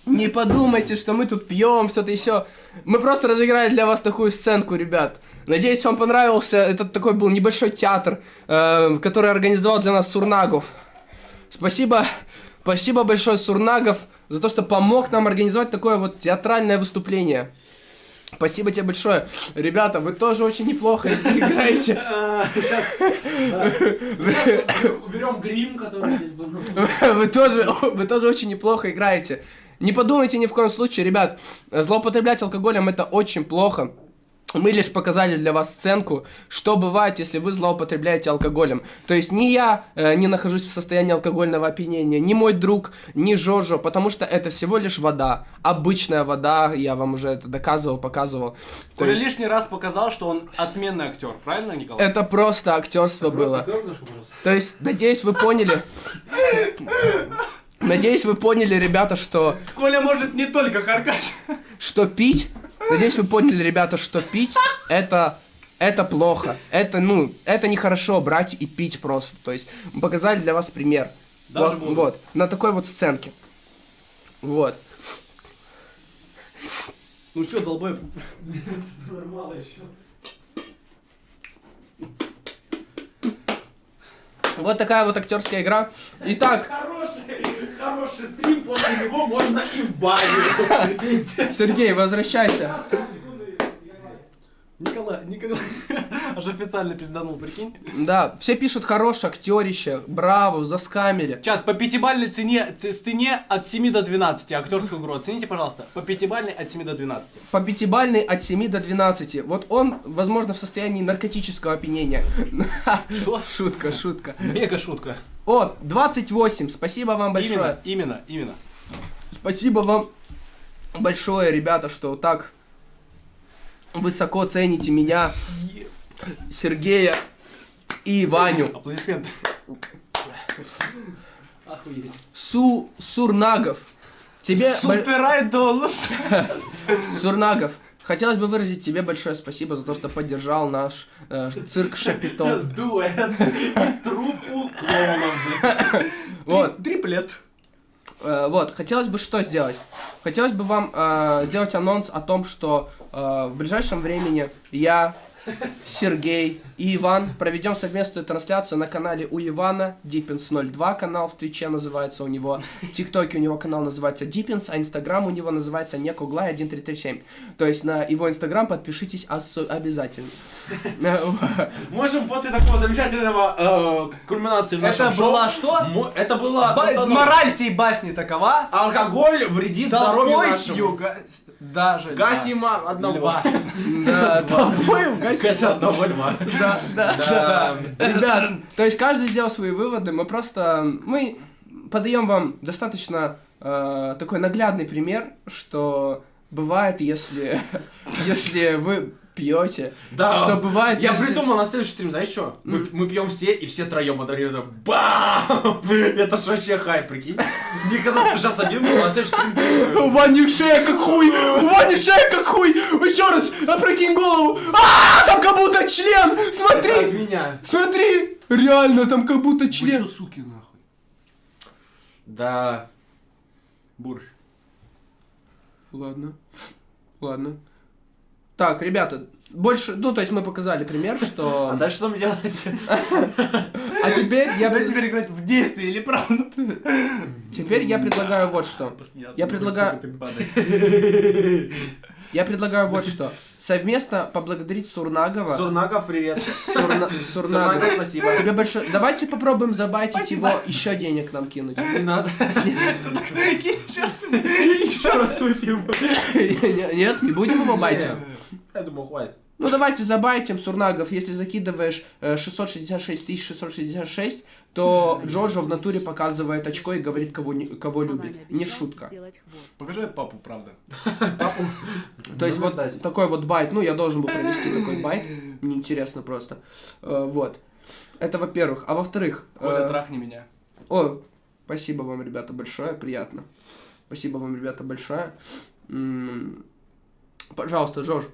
Не подумайте, что мы тут пьем, что-то еще. Мы просто разыграли для вас такую сценку, ребят. Надеюсь, вам понравился. Это такой был небольшой театр, э, который организовал для нас Сурнагов. Спасибо, спасибо большое Сурнагов за то, что помог нам организовать такое вот театральное выступление. Спасибо тебе большое. Ребята, вы тоже очень неплохо играете. [LAUGHS] Сейчас. Уберем грим, который здесь был. [LAUGHS] Вы тоже, вы тоже очень неплохо играете. Не подумайте ни в коем случае, ребят, злоупотреблять алкоголем это очень плохо. Мы лишь показали для вас сценку, что бывает, если вы злоупотребляете алкоголем. То есть ни я э, не нахожусь в состоянии алкогольного опьянения, ни мой друг, ни Жожо, потому что это всего лишь вода. Обычная вода, я вам уже это доказывал, показывал. То Коля есть лишний раз показал, что он отменный актер, правильно, Николай? это просто актерство было. То есть, надеюсь, вы поняли. Надеюсь, вы поняли, ребята, что Коля может не только харкать. что пить, надеюсь, вы поняли, ребята, что пить это это плохо. Это, ну, это нехорошо брать и пить просто. То есть, мы показали для вас пример. Даже вот, буду. вот, на такой вот сценке. Вот. Ну все, долбой. [LAUGHS] Вот такая вот актерская игра. Итак, Хороший, хороший стрим, после него можно и в баню. Сергей, возвращайся. Николай, Николай. [LAUGHS] Аж официально пизданул, прикинь. Да, все пишут хороший актерище, браво, заскамили. Чат, по пятибалльной цене, ц- стене от 7 до 12. Актерскую игру оцените, пожалуйста. По пятибалльной от 7 до 12. По пятибалльной от 7 до 12. Вот он, возможно, в состоянии наркотического опьянения. [LAUGHS] Что? Шутка, шутка. Мега шутка. О, 28, спасибо вам большое. Именно, именно, именно. Спасибо вам большое, ребята, что так высоко цените меня, Сергея и Ваню. Аплодисменты. Су Сурнагов. Тебе... боль- Супер айдол. [LAUGHS] Сурнагов. Хотелось бы выразить тебе большое спасибо за то, что поддержал наш э, цирк Шапито. Дуэт. Труппу клоунов. [LAUGHS] Вот. Триплет. Э, вот, хотелось бы что сделать? Хотелось бы вам э, сделать анонс о том, что э, в ближайшем времени я, Сергей и Иван проведем совместную трансляцию на канале у Ивана, Deepins02 канал в Твиче называется у него, в ТикТоке у него канал называется Deepins, а Инстаграм у него называется Некуглай 1337. То есть на его Инстаграм подпишитесь обязательно. [LAUGHS] Можем после такого замечательного э, кульминации в Это нашем шоу- была что? Это была Ба-. Мораль всей басни такова. Алкоголь вредит здоровью нашему. юга... Даже. Гасима одного. Льва. Да, [LAUGHS] угасить. Гася одного льва. Да, да, Да. Ребят, то есть каждый сделал свои выводы, мы просто, мы подаем вам достаточно э, такой наглядный пример, что бывает, если, [LAUGHS] если вы пьете, Да. что бывает, Я если- придумал на следующий стрим, знаешь что? Мы, М. мы пьем все, и все троем одновременно. Бам! Это ж вообще хай, прикинь. Никогда ты сейчас один был, а на следующий стрим... У Вани шея как хуй! У Вани шея как хуй! Еще раз, опрокинь голову! А, там как будто член! От Смотри! меня. Смотри! Реально, там как будто член! суки, нахуй. Да. Бурж. Ладно. Ладно. Так, ребята, больше, ну, то есть мы показали пример, что... [LAUGHS] А дальше что мне делать? А теперь я, Давай теперь играть в действие или правда? теперь я предлагаю вот что. Я предлагаю, [LAUGHS] я предлагаю вот что. Совместно поблагодарить Сурнагова. Сурнагов, привет. Сурна-. Сурнагов, спасибо. Тебе большое... Давайте попробуем забайтить его, еще денег нам кинуть. Не надо. Еще раз выпьем. Нет, не будем его байтить. Я думаю, хватит. Ну давайте забайтим, Сурнагов, если закидываешь э, 666 666, то Джоджо в натуре показывает очко и говорит, кого, не- кого любит. Не шутка. Покажи папу, правда. [LAUGHS] [LAUGHS] То есть вот такой вот байт, ну я должен был [LAUGHS] провести такой байт, мне интересно просто. Э, Вот. Это во-первых. А во-вторых... Коля, э, трахни меня. О, спасибо вам, ребята, большое, приятно. Спасибо вам, ребята, большое. Пожалуйста, Жож.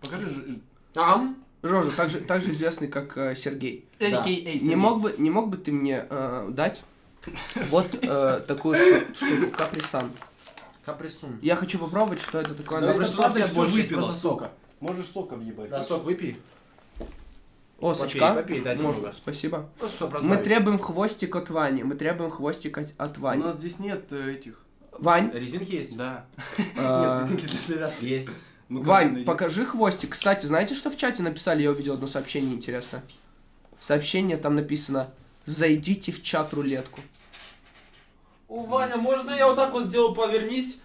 Покажи же... Ам? Жожа, также, также известный как э, Сергей. Да. AKA Не мог бы, не мог бы ты мне э, дать [LAUGHS] вот э, такую штуку, каприсан. Каприсун. Я хочу попробовать, что это такое. Да, просто правда всё больше выпила, просто сока. Можешь сока въебать. Да, сок выпей. О, попей, сачка. попей, да, Можно, немного. спасибо. Чтоб Мы требуем хвостик от Вани. Мы требуем хвостик от- от У Вани. нас здесь нет э, этих. Вань, Резинки есть? Да. э, Нет, резинки для завязки. Есть. Ну, Вань, покажи хвостик. Кстати, знаете, что в чате написали? Я увидел одно сообщение интересное. Сообщение там написано «Зайдите в чат-рулетку». О, Ваня, можно я вот так вот сделаю, повернись?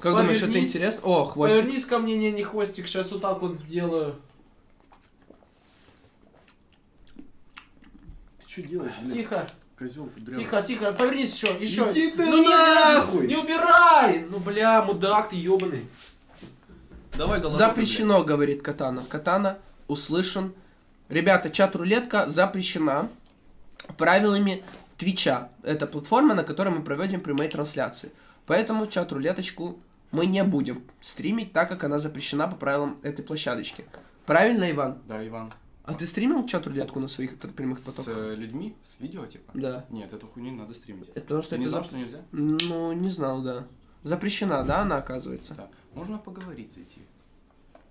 Как думаешь, это Повернись. интересно? О, хвостик. Повернись ко мне, не, не хвостик, сейчас вот так вот сделаю. Ты что делаешь, блядь? Тихо, Козел тихо, тихо, повернись еще, еще. Иди ты ну не- нахуй! Не убирай! Ну бля, мудак ты ебаный. Давай головой. Запрещено, говорит Катана. Катана услышан. Ребята, чат-рулетка запрещена правилами Твича. Это платформа, на которой мы проводим прямые трансляции. Поэтому чат-рулеточку мы не будем стримить, так как она запрещена по правилам этой площадочки. Правильно, Иван? Да, Иван. А ты стримил чат-рулетку на своих прямых С потоках? э, людьми? С видео, типа? Да. Нет, эту хуйню не надо стримить. Это потому что Ты не это знал, зап- что нельзя? Ну, не знал, да. Запрещена, да, она оказывается. Да. Можно поговорить зайти,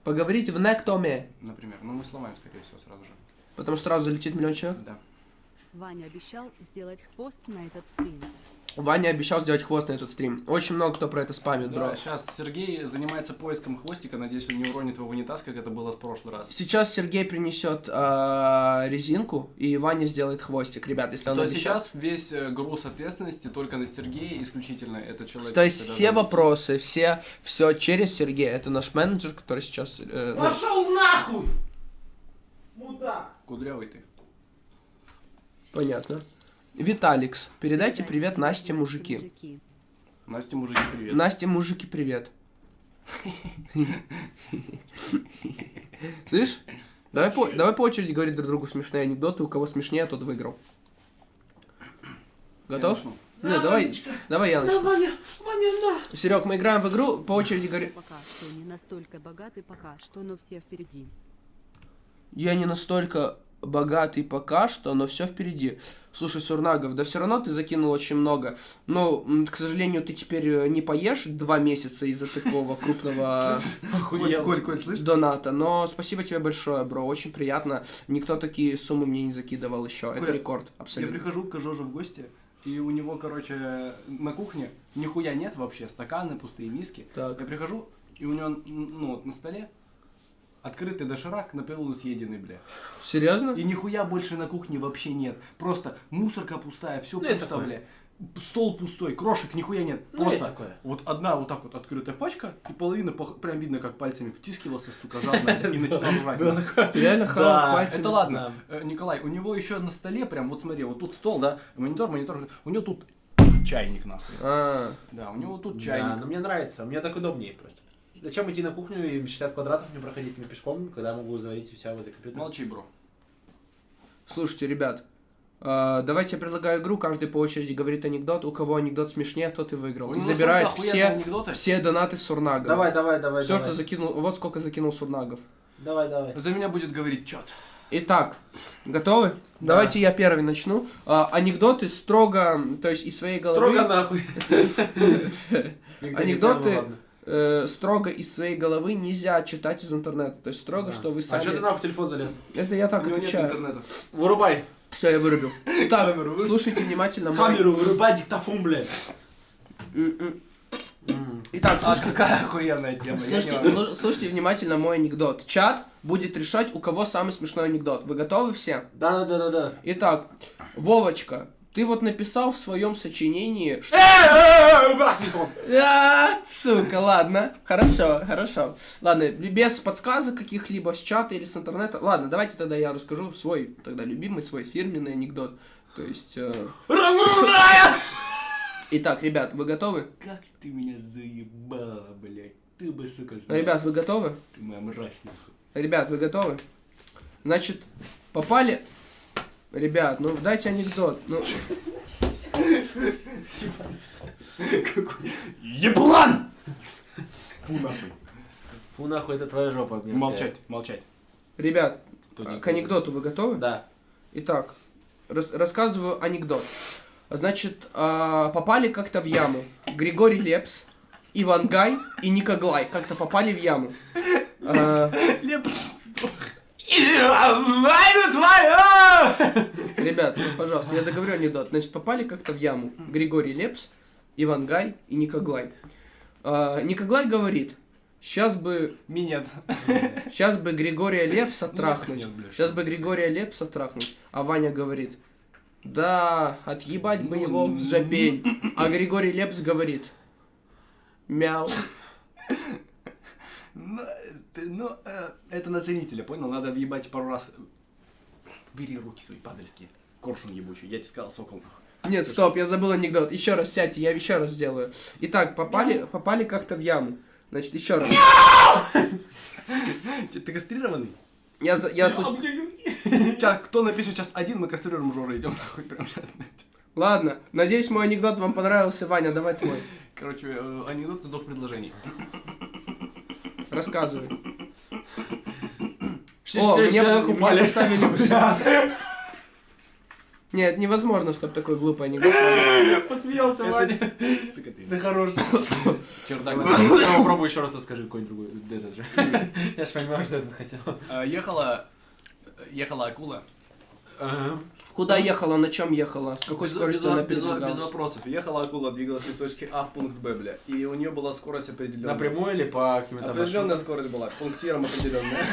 Поговорить в Нектоме, например. Ну, мы сломаем, скорее всего, сразу же. потому что сразу летит миллион человек. Да. Ваня обещал сделать хвост на этот стрим. Ваня обещал сделать хвост на этот стрим. Очень много кто про это спамит, бро. Да, сейчас Сергей занимается поиском хвостика. Надеюсь, он не уронит его в унитаз, как это было в прошлый раз. Сейчас Сергей принесет а, резинку, и Ваня сделает хвостик, ребят, если он То обещал. сейчас весь э, груз ответственности только на Сергея, исключительно это человек. То есть все быть. вопросы, все, все через Сергея. Это наш менеджер, который сейчас... э, ну, Пошел нахуй! Мудак! Кудрявый ты. понятно. Виталикс, передайте привет Насте, мужики. Настя, мужики, привет. Насте, мужики, привет. Слышь? Давай по, давай по очереди говорить друг другу смешные анекдоты. У кого смешнее, тот выиграл. Я Готов? начну. Не, давай, давай я начну. Ваня, Ваня, на! Серег, мы играем в игру, по очереди говори. Пока что не настолько богаты, пока что, но все впереди. Я не настолько богатый пока что, но все впереди. Слушай, Сурнагов, да все равно ты закинул очень много. Но, к сожалению, ты теперь э, не поешь два месяца из-за такого крупного доната. Но спасибо тебе большое, бро, очень приятно. Никто такие суммы мне не закидывал еще. Это рекорд, Я абсолютно. прихожу к Жоже в гости, и у него, короче, на кухне нихуя нет вообще, стаканы, пустые миски. Так. Я прихожу, и у него, ну, вот на столе открытый доширак, наполовину съеденный, бля. Серьезно? И нихуя больше на кухне вообще нет. Просто мусорка пустая, все Ну, пусто, такое. бля. Стол пустой, крошек нихуя нет. Ну, есть Просто такое. вот одна вот так вот открытая пачка, и половина пох- прям видно, как пальцами втискивался, сука, жадно, [LAUGHS] и начинал жрать. Реально хавал Да, пальцами? Это ладно. Э, Николай, у него еще на столе, прям, вот смотри, вот тут стол, да, монитор, монитор, у него тут чайник, нахуй. А, Да, у него тут Да, чайник. но мне нравится, мне так удобнее просто. Зачем идти на кухню и 60 квадратов не проходить мне пешком, когда я могу заварить у себя возле компьютера? Молчи, бро. слушайте, ребят, а, давайте я предлагаю игру, каждый по очереди говорит анекдот, у кого анекдот смешнее, тот и выиграл. И Ну, забирает настолько охуенные все, анекдоты. все донаты Сурнага. Давай, давай, давай, Все, давай. что закинул, вот сколько закинул Сурнагов. Давай, давай. За меня будет говорить чат. Итак, готовы? Давайте я первый начну. А, анекдоты строго, то есть из своей головы. Строго нахуй. [LAUGHS] [LAUGHS] Анекдоты. Э, строго из своей головы нельзя читать из интернета. То есть строго, Да. что вы А сами. что ты нахуй в телефон залез? Это я так у него нет отвечаю. интернета. Вырубай. Все, я вырубил. [LAUGHS] Так, Камеру слушайте внимательно мой. Камеру вырубай, диктофон, блядь. М-м. Итак, А слушайте, какая охуенная тема. слушайте, слушайте внимательно мой анекдот. Чат будет решать, у кого самый смешной анекдот. Вы готовы все? Да, да, да, да, да. Итак, Вовочка, ты вот написал в своем сочинении, что... Убрать телефон. А, сука, ладно. Хорошо, хорошо. Ладно, без подсказок каких-либо с чата или с интернета. Ладно, давайте тогда я расскажу свой, тогда любимый, свой фирменный анекдот. То есть... э, [LAUGHS] Итак, ребят, вы готовы? Как ты меня заебала, блядь. Ты бы, сука, знал. Ребят, вы готовы? Ты моя мразь. Ребят, вы готовы? Значит, попали... Ребят, ну дайте анекдот. Ну, Еблан! Фу, нахуй. Фу, нахуй, это твоя жопа. мне Молчать, молчать. ребят, не к анекдоту вы готовы? Да. Итак, рас- рассказываю анекдот. Значит, а, попали как-то в яму. Григорий Лепс, Иван Гай и Никоглай как-то попали в яму. А, ребят, ну, пожалуйста, я договорю анекдот. Значит, попали как-то в яму. Григорий Лепс, Иван Гай и Никоглай. А, Никоглай говорит, сейчас бы Минет. Сейчас бы Григория Лепса трахнуть. Сейчас бы Григория Лепса трахнуть. А Ваня говорит, да, отъебать бы Ну, его в ну, жопень. А Григорий Лепс говорит, Мяу. Ну, ты- ну, э, это на ценителя, понял? Надо въебать пару раз. Бери руки свои падальские. Коршун ебучий. Я тебе сказал, сокол. Нет, стоп, я забыл анекдот. Еще раз сядьте, я еще раз сделаю. Итак, попали, попали как-то в яму. Значит, еще раз. Ты, ты кастрированный? Я, за- я Сейчас, кто напишет сейчас один, мы кастрируем Жора, идем нахуй прямо сейчас. Ладно, надеюсь, мой анекдот вам понравился. Ваня, давай твой. Короче, э, анекдот из двух предложений. Рассказывай. Все О, четыре мне, человека мне упали. поставили... [LAUGHS] Нет, невозможно, чтобы такой глупый анекдот. [LAUGHS] Посмеялся, Ваня. Сука ты. Ты хороший. Чердак. Попробуй еще раз расскажи какой-нибудь другой. Этот же. Я ж понимаю, что этот хотел. Э, Ехала... Ехала акула. Куда ехала, на чем ехала, с какой Без- скоростью без, она без- без вопросов. Ехала акула, двигалась из точки А в пункт Б, бля. И у нее была скорость определенная. Напрямую или по каким-то Определенная маршрутам? скорость была, пунктиром определенная.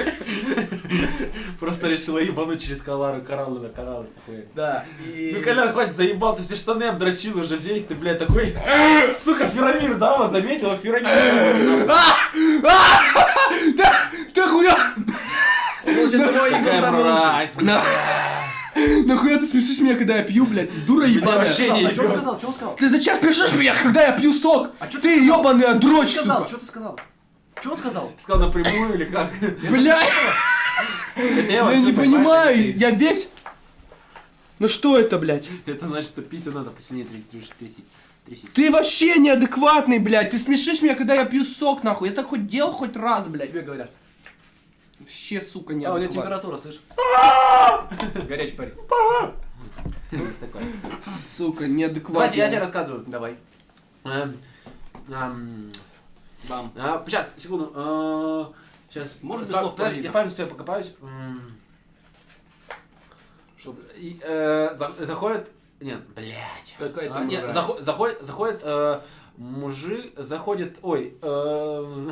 [LAUGHS] Просто решила ебануть через кораллы, кораллы на кораллы. такой. Да. Ну, Колян, хватит, заебал, ты все штаны обдрочил уже весь, ты, блядь, такой, [LAUGHS] сука, Ферамир, да, вот заметила, Ферамир. [LAUGHS] Ты хуя! Какая мразь, блядь. [LAUGHS] Нахуя ты смешишь меня, когда я пью, блядь? Дура ебаная. вообще не А что он сказал? Что он сказал? Ты зачем смешишь меня, когда я пью сок? А ты ебаный Что дрочь, ты сказал? сука. Что ты сказал? Что он сказал? Сказал напрямую или как? Блядь, Это я не понимаю, я весь... Ну что это, блядь? Это значит, что писю надо посильнее трясти. трясти. трясти. Ты вообще неадекватный, блядь. Ты смешишь меня, когда я пью сок, нахуй. Я так хоть делал хоть раз, блядь. Тебе говорят. Вообще, сука, А, у меня неадекватный. температура, слышь? [LAUGHS] Горячий парень. Есть такое. Сука, неадекватный. Давайте, я тебе рассказываю. Давай. Эм, эм, Бам. а, Сейчас, секунду. а, Сейчас. Можно без Па- слов Подожди, я память свою покопаюсь. Э, за- Заходит... Нет, блядь. Какая А, Нет, захо- заходит, заходит э, мужик, заходит, ой, э,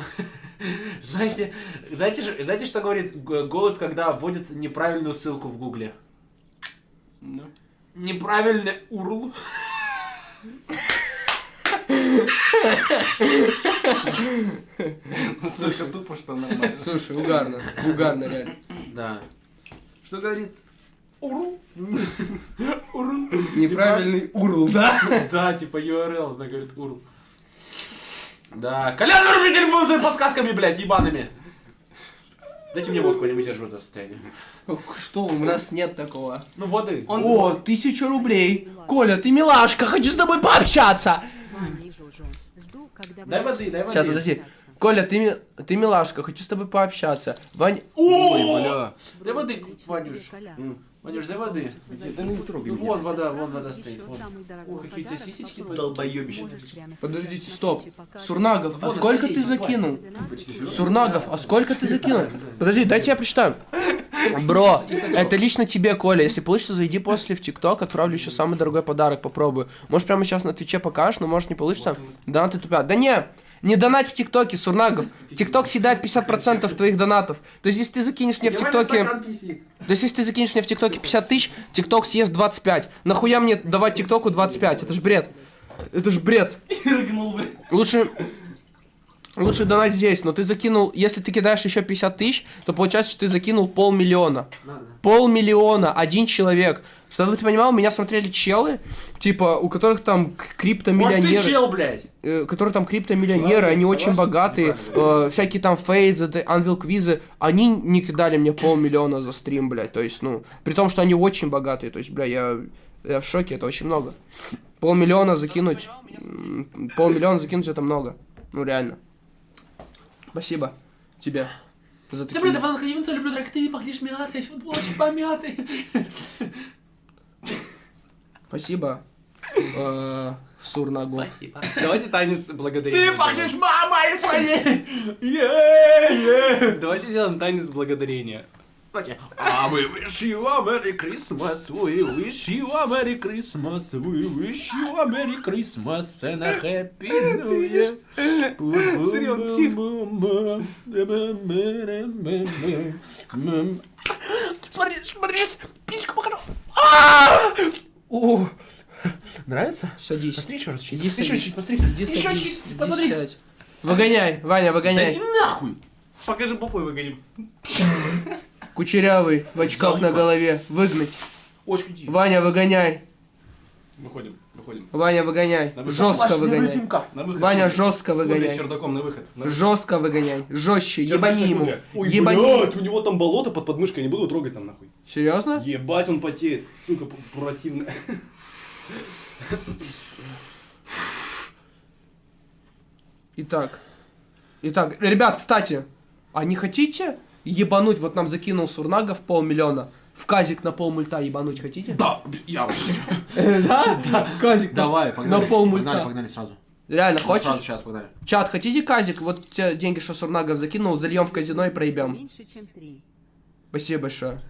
[LAUGHS] знаете, знаете, знаете, что говорит голубь, когда вводит неправильную ссылку в гугле? Ну. Неправильный урл. Слушай, тупо, что нормально. Слушай, угарно. Угарно, реально. Да. Что говорит? Урл. Урл. Неправильный урл, да? Да, типа URL, она говорит урл. Да, Колян, выруби телефон своими подсказками, блядь, ебаными. Дайте мне водку, я не выдерживаю это состояние. Что, у нас нет такого. Ну, воды. О, тысяча рублей. Коля, ты милашка, хочу с тобой пообщаться. Дай воды, дай воды. Сейчас, подожди. Коля, ты, ми- ты милашка, хочу с тобой пообщаться. Вань... Ой, бля. Дай воды, Ванюш. Ванюш, дай воды. Да не трогай Ну, меня. вон вода, вон вода стоит. Вон. Ох, какие у тебя сисечки долбоёбище. Подождите, стоп. Сурнагов, а Вот, сколько стоит, ты давай. закинул? Сурнагов, а сколько ты закинул? [LAUGHS] Подожди, дайте я прочитаю. [LAUGHS] Бро, это лично тебе, Коля. Если получится, зайди после в ТикТок, отправлю еще самый дорогой подарок, попробую. Может, прямо сейчас на Твиче покажешь, но может не получится. Донаты тупят. Да не, не донать в ТикТоке, Сурнагов. ТикТок съедает 50% твоих донатов. То есть, если ты закинешь мне в ТикТоке... То есть, если ты закинешь мне в ТикТоке 50 тысяч, ТикТок съест 25. Нахуя мне давать ТикТоку 25? Это ж бред. Это ж бред. [LAUGHS] Лучше... Лучше донать здесь, но ты закинул, если ты кидаешь еще 50 тысяч, то получается, что ты закинул полмиллиона. Полмиллиона, один человек. Чтобы ты понимал, меня смотрели челы, типа, у которых там к- Может, криптомиллионеры, ты чел, блядь? э, которые там криптомиллионеры, они очень богатые, э, всякие там фейзы, анвил квизы, они не кидали мне полмиллиона за стрим, блядь, то есть, ну, при том, что они очень богатые, то есть, бля, я, я в шоке, это очень много. Полмиллиона закинуть, полмиллиона закинуть это много, ну, реально. Спасибо тебе за такие... Забыли, Иван Кадивинца, люблю трек, ты пахнешь мятой, футболочек помятый. Спасибо. э, Сурнагов. Давайте танец благодарения. Ты пахнешь мамой своей! Давайте сделаем танец благодарения. Давайте. А we wish you a Merry Christmas, we wish you a Merry Christmas, we wish you a Merry Christmas and a Happy New Year. Смотри, он псих. Смотри, смотри, покажу. А! Нравится? Садись. Посмотри еще раз. Иди Еще садись. чуть, посмотри. Иди Еще чуть, посмотри. Выгоняй, Ваня, Да выгоняй. иди нахуй. Покажи попой выгоним. Кучерявый, в очках на голове. Выгнать. Очку. Ваня, выгоняй. Выходим. Ваня, выгоняй. Жестко выгоняй. На выход. Ваня, жестко выгоняй. чердаком на выход. На выход. Жестко выгоняй. Жестче. Ебани ему. Ой, Ебани. блядь, у него там болото под подмышкой, не буду трогать там нахуй. Серьезно? Ебать, он потеет. Сука, п- противно. Итак. Итак, ребят, кстати, а не хотите ебануть? Вот нам закинул Сурнагов полмиллиона. В казик на полмульта ебануть хотите? Да, я уже. [LAUGHS] Да? В казик Давай, погнали. на полмульта. Погнали, погнали сразу. Реально, Сразу, хочешь? сейчас, погнали. Чат, хотите казик? Вот те деньги, что Сурнагов закинул, зальем в казино и проебем. Меньше, чем три. Спасибо большое.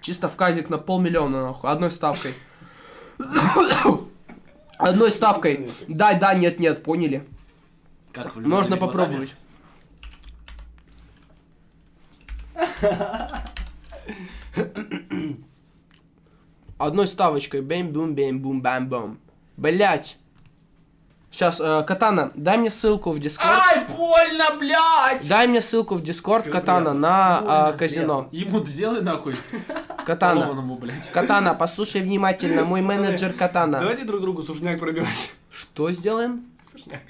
Чисто в казик на полмиллиона, нахуй, одной ставкой. [COUGHS] Одной ставкой. Да, да, нет, нет, поняли. Как вы Можно попробовать. Одной ставочкой. Бэм-бум, бэм-бум, бам-бум. Блять. Сейчас, Катана, дай мне ссылку в Дискорд. Ай, больно, блядь! Дай мне ссылку в Дискорд, Катана, на а, казино. Ему сделай нахуй. Катана. Блядь. Катана, послушай внимательно, мой менеджер Катана. Давайте друг другу сушняк пробивать. Что сделаем? Сушняк.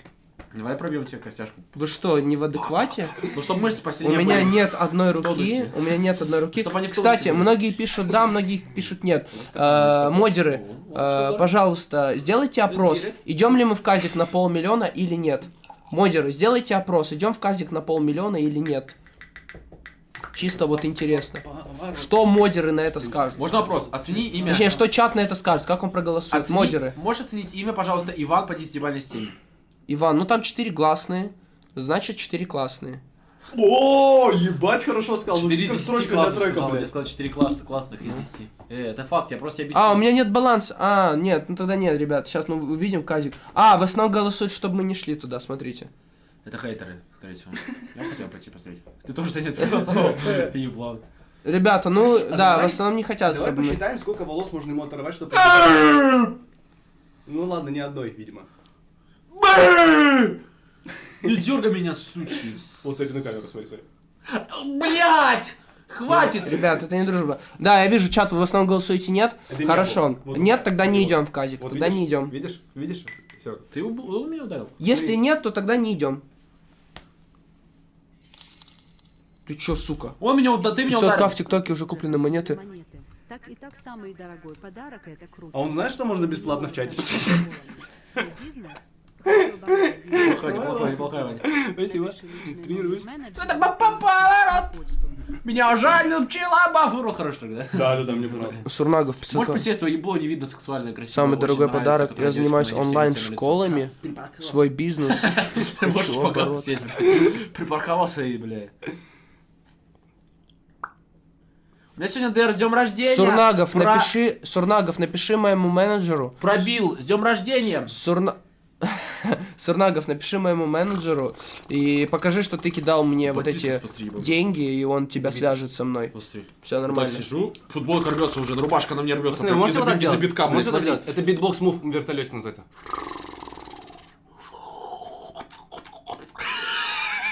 Давай пробьем тебе костяшку. Вы что, не в адеквате? Ну, чтобы мышцы У посильнее меня были. нет одной руки. У меня нет одной руки. Они Кстати, были. многие пишут да, многие пишут нет. Э, Модеры, э, пожалуйста, сделайте опрос. Идем ли мы в казик на полмиллиона или нет? Модеры, сделайте опрос. Идем в казик на полмиллиона или нет? Чисто вот интересно. Что модеры на это скажут? Можно вопрос? Оцени имя. Точнее, что чат на это скажет? Как он проголосует? Оцени- Модеры. Можешь оценить имя, пожалуйста, Иван по десятибалльной системе? Иван, ну там четыре гласные. Значит, четыре классные. О, ебать, хорошо сказал. Ну, 4 супер из 10 строчка для трека, сказал, я блядь. сказал 4 класса, классных из 10. Э, это факт, я просто объясню. А, у меня нет баланса. А, нет, ну тогда нет, ребят. Сейчас мы увидим казик. А, в основном голосуют, чтобы мы не шли туда, смотрите. Это хейтеры, скорее всего. Я хотел пойти посмотреть. Ты тоже занят голосовал. Ты еблан. Ребята, ну а да, в основном не хотят, Давай чтобы мы... посчитаем, сколько волос можно ему оторвать, чтобы... Ну ладно, не одной, видимо. Не дергай меня, сучий. Вот, смотри на камеру, смотри, смотри. Блять! Хватит! Ребят, это не дружба. Да, я вижу, чат, вы в основном голосуете нет. Это не Хорошо. Вот нет, вот. тогда не Вот. идем в казик. Вот тогда видишь? не идем. Видишь? Видишь? Все. Ты уб- он меня ударил? Если нет, то тогда не идем. Ты чё, сука? Он меня ударил, ты меня 500к ударил. в ТикТоке уже куплены монеты. Монеты. Так и так самый дорогой подарок это круто. А он знает, что можно бесплатно в чате писать? Свой бизнес. Неплохой, неплохой, неплохой, Ваня. Спасибо. Тренируюсь. Это поворот. Меня жаль, пчела бафуру. Хорошо тогда. Да, да, да, мне понравилось. Сурнагов Можешь 500 присесть, твое ебло не видно сексуальное, красивое. Самый дорогой подарок. Я занимаюсь онлайн-школами. Свой бизнес. [LAUGHS] Можешь пока. Припарковался и, бля. У меня сегодня ДР с днем рождения. Сурнагов, Про- напиши, Сурнагов, напиши моему менеджеру. Пробил. С днем рождения. Сурна... [LAUGHS] Сурнагов, напиши моему менеджеру и покажи, что ты кидал мне вот эти деньги, и он тебя свяжет со мной. Все Так нормально. сижу, футболка рвется уже, рубашка на мне рвется. Можете вот так сделать? битка, блядь, Можете вот так смотри. сделать? Это битбокс move в вертолете называется.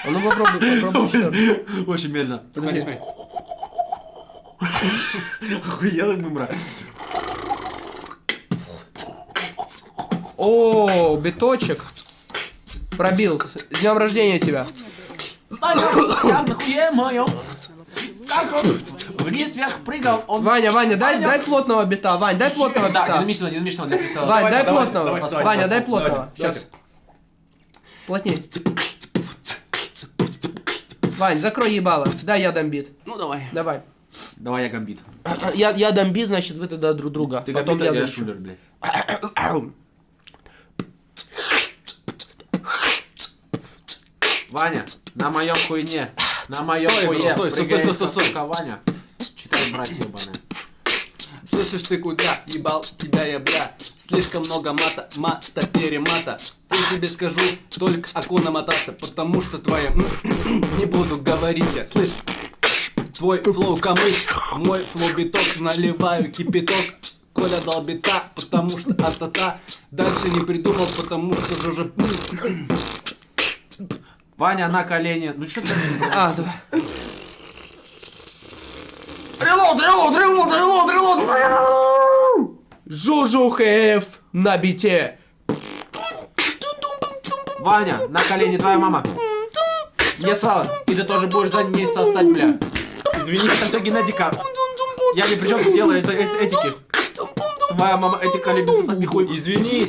А ну попробуй, попробуй. Очень медленно. Смотри, смотри. Охуенно бымра. О, биточек. Пробил. С днем рождения тебя. Вниз вверх прыгал, он... Ваня, Ваня, дай, Ваня. дай плотного бита. Вань, дай плотного Да, бита. динамичного, динамичного для прицела. Вань, дай давай, плотного. Ваня, дай плотного. давайте. Сейчас. Плотней. Вань, закрой ебало. Дай я дам бит. Ну давай. Давай. Давай я гамбит. Я, я дам бит, значит, вы тогда друг друга. Ты Потом гамбит, я я шулер, блядь. [COUGHS] Ваня, на моем хуйне. На моем Стой, хуе. стой, стой, стой, стой, стой. сука, Ваня. Читай, братья ебаные. Слышишь ты куда? Ебал тебя я, бля. Слишком много мата, мата, перемата. Я тебе скажу только hakuna matata, потому что твоя... [COUGHS] Не буду говорить я, слышь? Твой flow камыш, мой flow биток, наливаю кипяток. Коля дал бита, потому что а-та-та. Дальше не придумал, потому что же уже... Ваня на колени. Ну что ты? А, давай. Reload, reload, reload, reload, reload. Жужу ХФ на бите. Ваня, на колени твоя мама. Не сало. И ты тоже будешь за ней сосать, бля. Извини, это все генетика. Я ни при чем дело это, это этики. Твоя мама этика любит сосать мне хуй. Извини.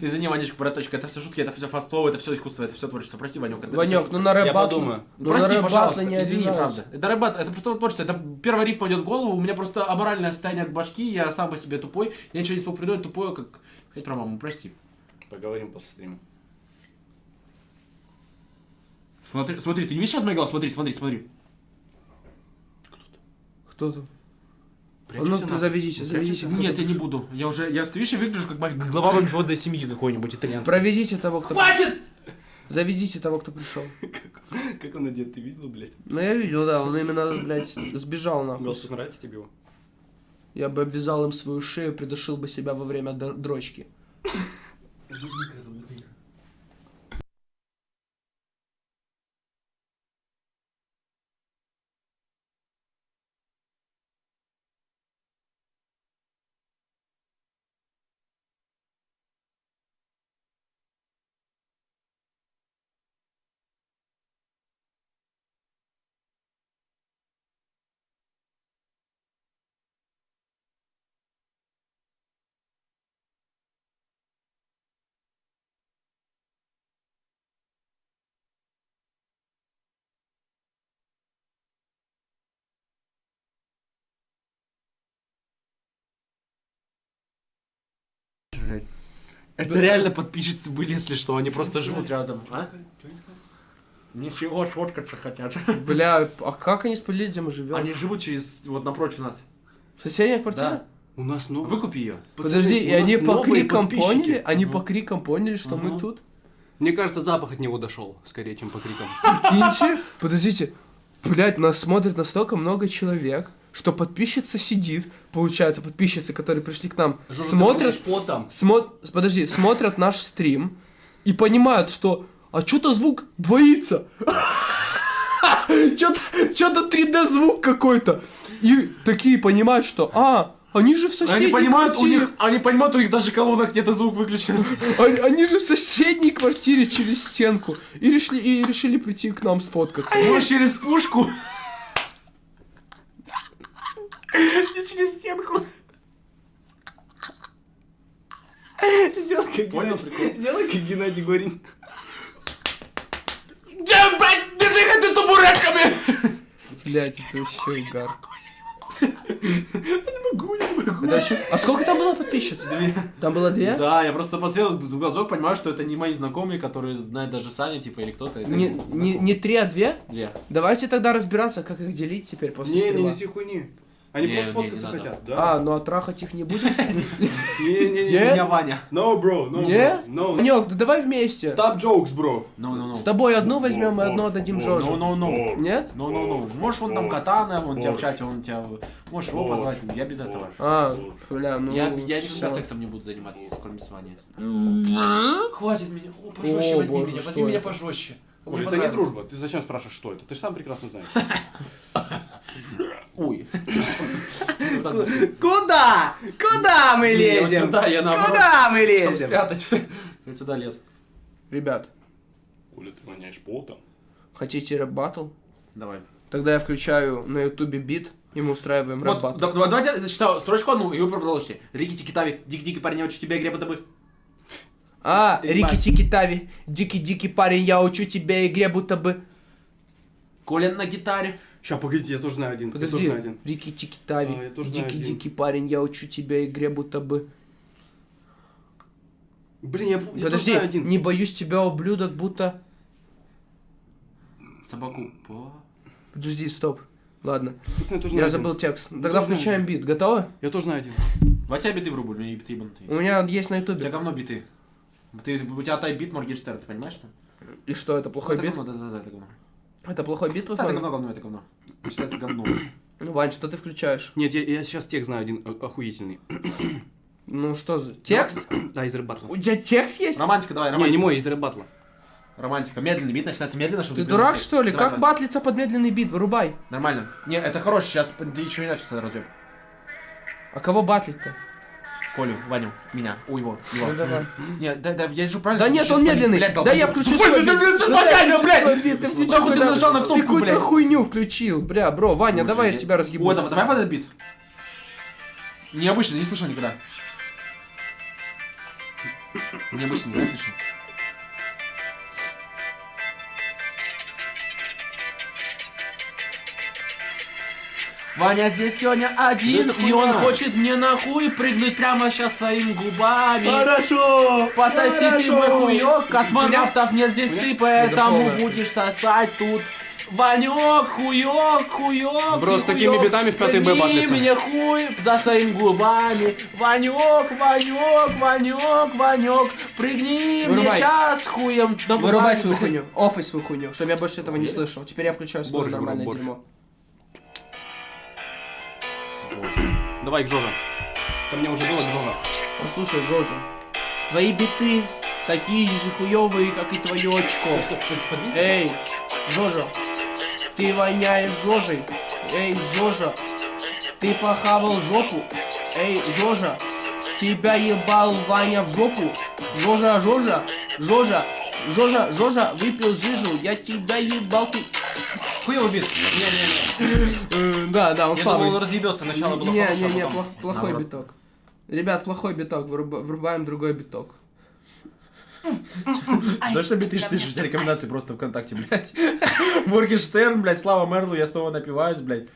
Извини, Ванечка, браточка, это все шутки, это все фастфлоу, это все искусство, это все творчество. Прости, Ванек. Ванек, ну на рэп Я подумаю. ну Прости, рэп пожалуйста, не извини, правда. Это рэбат, это просто творчество, это первая рифма идет в голову, у меня просто аморальное состояние к башки, я сам по себе тупой, я ничего не смог придумать, тупое, как... Хоть про маму, прости. Поговорим после стрима. Смотри, смотри, ты не видишь сейчас мои глаза? Смотри, смотри, смотри. Кто там? Прячься ну, нахуй. заведите, Нет, я не буду. Я уже, я, видишь, я выгляжу как глава [LAUGHS] мафиозной семьи какой-нибудь итальянской. Проведите того, кто... Хватит! Заведите того, кто пришел. [LAUGHS] Как он одет, ты видел, блядь? Ну я видел, да, он именно, блядь, сбежал нахуй. Галстук нравится тебе его? Я бы обвязал им свою шею, придушил бы себя во время д- дрочки. Это реально подписчицы были, если что, они просто живут рядом, а? Ничего, сфоткаться хотят. [LAUGHS] Бля, а как они спалили, где мы живем? Они живут через, вот напротив нас. Соседняя квартира? Да. У нас новый. Выкупи ее. Подожди, и они по крикам поняли? Они по крикам поняли, что мы тут? Мне кажется, запах от него дошел, скорее, чем по крикам. Прикиньте, подождите, блядь, нас смотрит настолько много человек, что подписчица сидит, получается, подписчицы, которые пришли к нам, смотрят, потом. смо- смотрите, смотрят наш стрим и понимают, что, а что-то звук двоится. Что-то, что-то 3D звук какой-то. И такие понимают, что, а, они же в соседней Они понимают, у квартире. них, они понимают, у них даже колонок где-то звук выключен. [LAUGHS] Они, они же в соседней квартире через стенку. И решили, и решили прийти к нам сфоткаться. Может, через пушку? Не через стенку. Сделай как Понял Геннадий- Сделай как Геннадий Горин. Да, блядь, не двигай ты табуретками! Блять, это вообще угар. Не могу, не могу. А сколько там было подписчиц? Две. Там было две? Да, я просто посмотрел в глазок, понимаю, что это не мои знакомые, которые знают даже Саня, типа, или кто-то. Это Не, не, не три, а две? Две. Давайте тогда разбираться, как их делить теперь после Не, не стрима. неси хуйни. Они Не, просто фоткаться хотят, да? А, ну а трахать их не будем? [LAUGHS] Не-не-не. Меня Ваня. No, bro, no, Нет? bro. No. Ванек, ну давай вместе. Stop jokes, bro. Ну, ну, ну. С тобой одну возьмем и одну отдадим Ну, Жоже. ну, ну. Нет? Ну, ну, ну. Можешь вон там катана, он тебя в чате, он тебя... Можешь его позвать, я без этого. А, бля, ну Я, я никогда сексом не буду заниматься, кроме с Ваней. Хватит меня. О, пожестче возьми меня, возьми меня пожестче. Ой, Мне это не дружба. Ты зачем спрашиваешь, что это? Ты же сам прекрасно знаешь. [LAUGHS] Ой. Куда? Куда мы лезем? сюда, я наоборот, Куда мы лезем? спрятать. [LAUGHS] Я сюда лез. Ребят, Оля, ты воняешь потом. хотите рэп батл? Давай. Тогда я включаю на ютубе бит, и мы устраиваем рэп Вот, батл. да- да- давайте я зачитаю строчку одну, и вы продолжите. Рики Тикитави, дик-дик парень, я учу тебя игре бы. А, Рики-тики Тави, дикий-дикий парень, я учу тебя игре, будто бы... Колин на гитаре. Сейчас, погодите, я тоже знаю один. Я тоже Подожди, знаю один. Рики-тики Тави, А, я тоже дикий-дикий парень, я учу тебя игре, будто бы... Блин, я, я тоже Подожди, знаю один. не боюсь тебя, ублюдок, будто... Собаку. По- Подожди, стоп. Ладно, [LAUGHS] я тоже я забыл один. текст. Тогда тоже включаем бит. Готовы? Я тоже знаю один. Давайте я биты врублю, у меня биты ебанутые. У меня есть на У тебя ютубе. говно биты. Ты, у тебя тайп-бит Моргенштерн, ты понимаешь, что? И что, это плохой это бит? говно, да-да-да, это говно. Это плохой бит, Да, это говно, говно, это говно. Считается говно. [COUGHS] Ну, Вань, что ты включаешь? Нет, я, я сейчас текст знаю один охуительный. [COUGHS] Ну что за... Текст? Да, из рэп батла. У тебя текст есть? Романтика, давай, Не, не романтика. мой, из рэп батла. Романтика. Медленный бит начинается медленно, чтобы... Ты ты дурак понял что ли? текст. Как Давай, батлиться под медленный бит? Вырубай. давай. Нормально. Не, это хороший, сейчас ты еще иначе разъеб. А кого батлить-то? Колю, Ваню, меня, у его, его. Ну давай. Не, да, да, я же правильно... Да нет, ты он медленный. блядь, Да я включу Ой, свой ты, блядь, что такая, блядь? Ты включил Нахуй ты нажал на кнопку, Ты какую-то блядь? хуйню включил. Бля, бро, Ваня, давай я тебя разъебу. О, давай, давай под этот бит. Необычно, не слышал никогда. Необычно, не слышал. Ваня здесь сегодня один, и он хочет мне нахуй прыгнуть прямо сейчас своими губами. Хорошо! Пососи ты мой хуёк, космонавтов нет здесь ты, поэтому будешь сосать тут. Ванек, хуёк, хуёк. Бро, с такими битами в пятый Б батлится. мне хуй за своими губами. Ванек, Ванек, Ванек, Ванек, прыгни мне Вырубай. сейчас хуем. на Вырубай свою хуйню. Офай свою хуйню, чтобы я больше этого не слышал. Теперь я включаю свое нормальное борщ. Дерьмо. Давай к. Ко мне уже было к Жоже. Послушай, Джорджи, твои биты такие же хуёвые, как и твое очко. Эй, Жожа, ты воняешь Жожей. Эй, Жожа, ты похавал жопу. Эй, Жожа, тебя ебал Ваня в жопу. Жожа, Жожа, Жожа, Жожа, Жожа, выпил жижу, я тебя ебал, ты... Хуёвый бит. Э, Да, да, он Я думал, он слабый. разъебется. Начало было Не, хорошее, не, не, а плохой биток. Ребят, плохой биток, врубаем другой биток. Да что биты слышишь, у тебя рекомендации просто ВКонтакте, блядь. Моргенштерн, блядь, Слава Мерлу, я снова напиваюсь, блядь.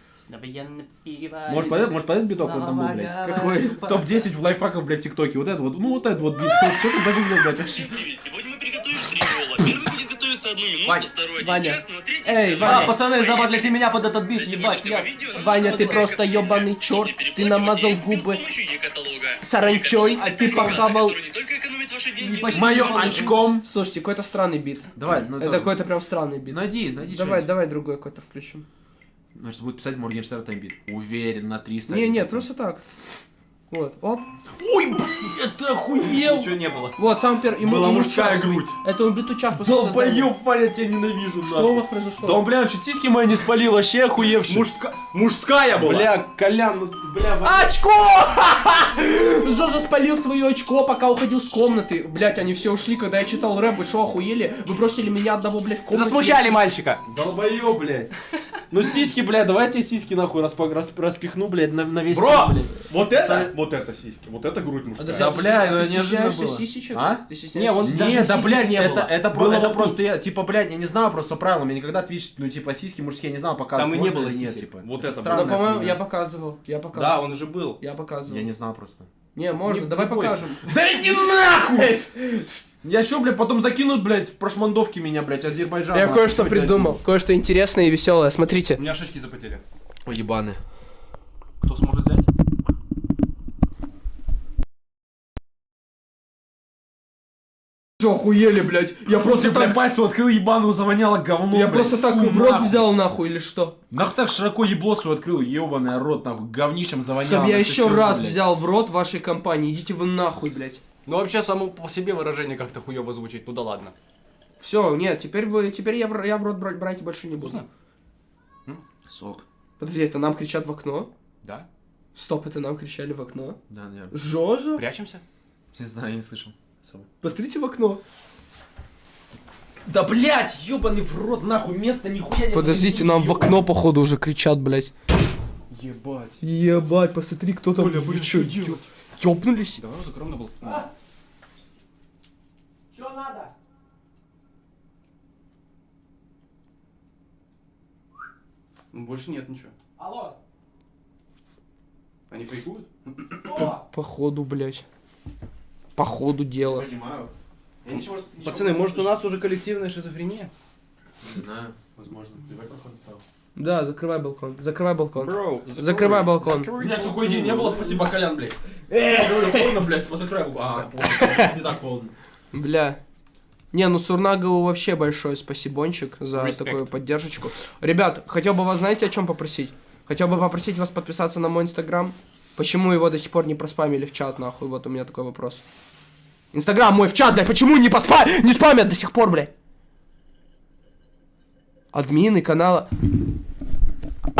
Может, под этот, может, под этот биток он там был, блядь? Какой? Топ-10 в лайфхаках, блядь, в ТикТоке. Вот это вот, ну вот этот вот бит. Что ты загуглил, блядь, вообще? Сегодня мы приготовим три ролла. Первый готовиться одну минуту, Вань, второй один Ваня. час, ну а третий Эй, целый А, Ваня. пацаны, забадлите меня под этот бит, ебать, я... видео Ваня, ты просто ебаный черт, ты намазал губы саранчой, а ты похавал... поможет очком. Слушайте, какой-то странный бит. Давай, ну Это какой-то прям странный бит. Найди, найди Давай, давай другой какой-то включим. Значит, будет писать Моргенштерн таймбит. Уверен, на 300. Не, нет, просто так. Вот, оп. Ой, блядь, ты охуел! Ничего не было. Вот, сам первый. ему- Была мужская грудь. Это он биту час после создания. Долбоёб, Ваня, я тебя ненавижу, Что у вас произошло? Да он, бля, чуть сиськи мои не спалил, вообще охуевший. Мужска... Мужская была. Бля, Колян, ну, бля, Ваня. Очко! [LAUGHS] Жожа спалил свое очко, пока уходил с комнаты. Блять, они все ушли, когда я читал рэп. Вы что, охуели? Вы бросили меня одного, блядь, в комнате. Засмущали мальчика. Долбоёб, блядь. Ну сиськи, бля, давай я тебе сиськи нахуй распа- рас- распихну, блядь, на, на весь Бро, стол, блядь. вот это, вот это сиськи, вот это грудь мужская. Да, а ты бля, ну, ты неожиданно стесняешься было. сисечек? А? Ты стесняешься Не, он- даже Нет, да, сисек блядь, не это, было. это, про- Было это вот просто я, типа, блядь, я не знаю просто правила, мне никогда твич, ну, типа, сиськи мужские, я не знал, показывать Там и не можно было или нет, сисек. типа. Вот это Да, странная по-моему, я показывал. Я Да, показывал. он же был. Я показывал. Я не знал просто. Не, можно, Не- давай не бойся. покажем. Да иди нахуй! Я что, блядь, потом закинут, блядь, в прошмандовки меня, блядь, Азербайджан. Я кое-что придумал. Кое-что интересное и веселое. Смотрите. У меня шишки запотели. Ой, ебаны. Кто сможет взять? Что, охуели, блядь? Я просто так так... пасть открыл ебаную, завоняло говно, Я блядь. просто так Фу, в рот нахуй. взял нахуй или что? Нахуй так широко ебло свой открыл, ебаный рот, нахуй, говнищем завоняло. Чтоб я еще раз блядь. взял в рот вашей компании. Идите вы нахуй, блядь. Ну вообще само по себе выражение как-то хуево звучит, ну да ладно. Все, нет, теперь вы, теперь я в, я в рот брать, брать больше не буду. Вкусно? Сок. Подожди, это нам кричат в окно? Да? Стоп, это нам кричали в окно? Да, наверное. Жожа? Прячемся? Не знаю, я не слышал. Посмотрите в окно. Да, блядь, ебаный в рот, нахуй, место нихуя не Подождите, нам в окно, походу, уже кричат, блядь. Ебать. Ебать, посмотри, кто там. Оля, Вы чё, что делать? ёбнулись? Давай закроем на балкон. Что надо? Ну больше нет ничего. Алло. Они кайфуют? Походу, блядь. Походу дела. Понимаю. Я ничего, ничего Пацаны, не может у нас уже коллективная шизофрения? Не знаю, возможно. Давай проход стал. Да, закрывай балкон. Закрывай балкон. Бро, Закрывай балкон. У меня ж такой день не было, спасибо, Колян, блядь. Эй, холодно, блядь, позакрой. А, понял, не так холодно. Бля. Не, ну Сурнагову вообще большой спасибончик за Респект. такую поддержку. Ребят, хотел бы вас, знаете, о чем попросить? Хотел бы попросить вас подписаться на мой инстаграм, Почему его до сих пор не проспамили в чат, нахуй? Вот у меня такой вопрос. Инстаграм мой в чат, блядь, почему не поспа... не спамят до сих пор, блядь? Админы канала...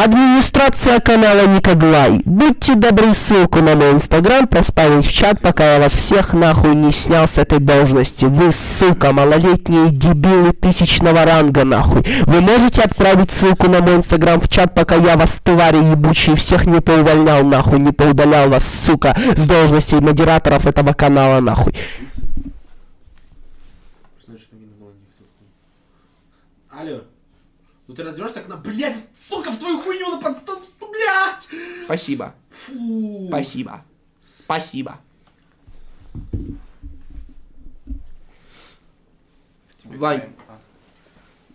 Администрация канала Никоглай. Будьте добры ссылку на мой инстаграм поставить в чат, пока я вас всех нахуй не снял с этой должности. Вы, сука, малолетние дебилы тысячного ранга, нахуй. Вы можете отправить ссылку на мой инстаграм в чат, пока я вас, твари ебучие, всех не поувольнял, нахуй, не поудалял вас, сука, с должностей модераторов этого канала, нахуй. Алло. Ну ты развернешься к нам, блядь, сука, в твою хуйню на подстал, ну, блядь! Спасибо. Фу. Спасибо. Спасибо. Вань,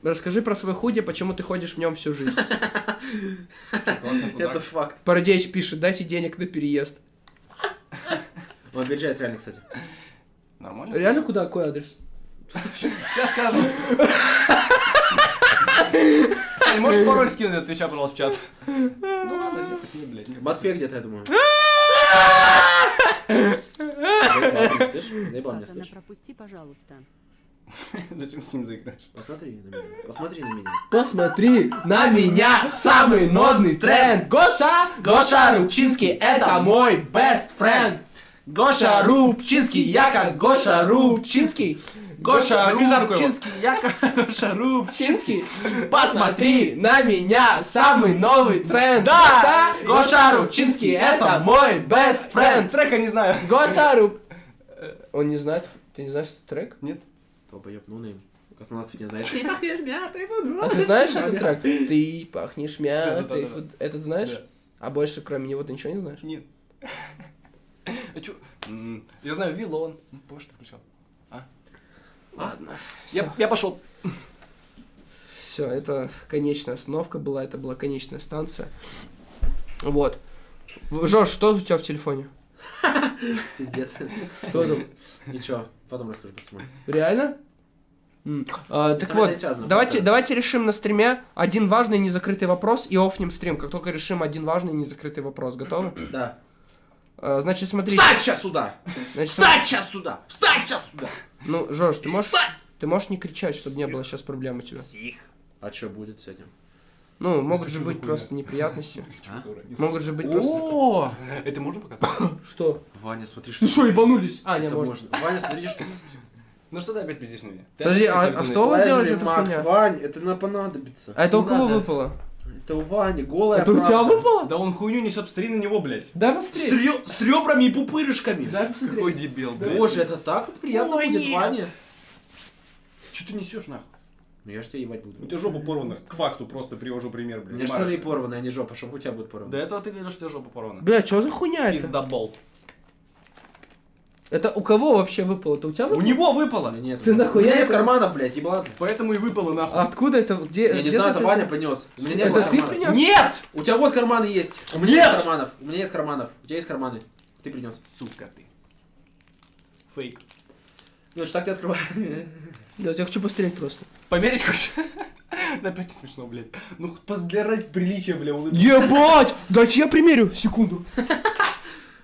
расскажи про свой худи, почему ты ходишь в нем всю жизнь. [LAUGHS] Это факт. Парадеич пишет, дайте денег на переезд. Он объезжает реально, кстати. Нормально? Реально куда? Какой адрес? Сейчас скажем. Кстати, можешь пароль скинуть от Твича, пожалуйста, в чат? Ну ладно, ехать не, блядь. В Москве где-то, я думаю. [LAUGHS] Заебал меня, слышь? пропусти, пожалуйста. Зачем с ним заиграешь? Посмотри на меня. Посмотри на меня. Посмотри на меня, самый модный тренд. Гоша, Гоша Рубчинский, это мой best friend. Гоша Рубчинский, я как Гоша Рубчинский. Гоша. Рубчинский, я как Гоша Рубчинский. Посмотри на меня, самый новый тренд. Да, Гоша Рубчинский, это мой best friend. Трека не знаю. Гоша [LAUGHS] Руб... Он не знает, ты не знаешь этот трек? Нет. Долбоёб, ну нейм. Космонавт не знает. Ты пахнешь мятой, А ты знаешь этот трек? Ты пахнешь мятой. Да-да-да-да. фут- Этот знаешь? А больше кроме него ты ничего не знаешь? Нет. [LAUGHS] А чё? Я знаю, Вилон. Позже ты включал. Ладно. Я, я пошел. Все, это конечная остановка была, это была конечная станция. Вот. Жош, что у тебя в телефоне? [LAUGHS] Пиздец. Что там? Ничего, потом расскажу пацаны. Реально? А, так вот, связано, давайте, давайте решим на стриме один важный незакрытый вопрос и офнем стрим, как только решим один важный незакрытый вопрос. Готовы? Да. А, значит, смотрите. Встать сейчас сюда! Значит, Встать сейчас сюда! Встать сейчас сюда! Ну, Жош, ты можешь, ты можешь не кричать, чтобы не было сейчас проблем у тебя? А что будет с этим? Ну, могут же быть просто неприятности. [LAUGHS] Могут же быть просто... О! Это можно показать? [COUGHS] Что? Ваня, смотри, что... Ты что, ебанулись? А, не, Это можно. можно. Ваня, смотри, что... Ну что ты опять пиздишь на меня? Ты Подожди, опять а- а что у вас Лазерный делает эта Макс, хуйня? Вань, это нам понадобится. А это у кого выпало? Это у Вани, голая Это у тебя правда. выпало? Да он хуйню несет, посмотри на него, блядь. Дай С, посмотреть. рё- с ребрами и пупырышками. Дай посмотреть. Какой дебил, блядь. Боже, это так вот приятно будет, Ваня. Что ты несешь, нахуй? Ну я ж тебя ебать буду. У тебя жопа порвана. К факту просто привожу пример, У блядь. меня штаны порваны, а не жопа, чтобы у тебя будет порвано. До этого ты говорил, что у тебя жопа порвана. Бля, что за хуйня это? Пиздобол. Это у кого вообще выпало? Это у тебя У выпало? него У выпало. меня нет. Ты У меня нахуя нет это- карманов, блядь, еблан. Поэтому и выпало, нахуй. А Откуда это? Где? Я не знаю, это Ваня принес. У меня не Это ты карманов. принес? Нет! У тебя вот карманы есть. У меня нет карманов. У меня нет карманов. У тебя есть карманы. Ты принес. Сука ты. Фейк. Ну, это ж так ты открываешь. [LAUGHS] Да, я хочу пострелять просто. Померить хочешь? [LAUGHS] Опять не смешно, блядь. Ну, для ради приличия, бля, улыбнись. Ебать! Дайте я примерю. Секунду. [LAUGHS]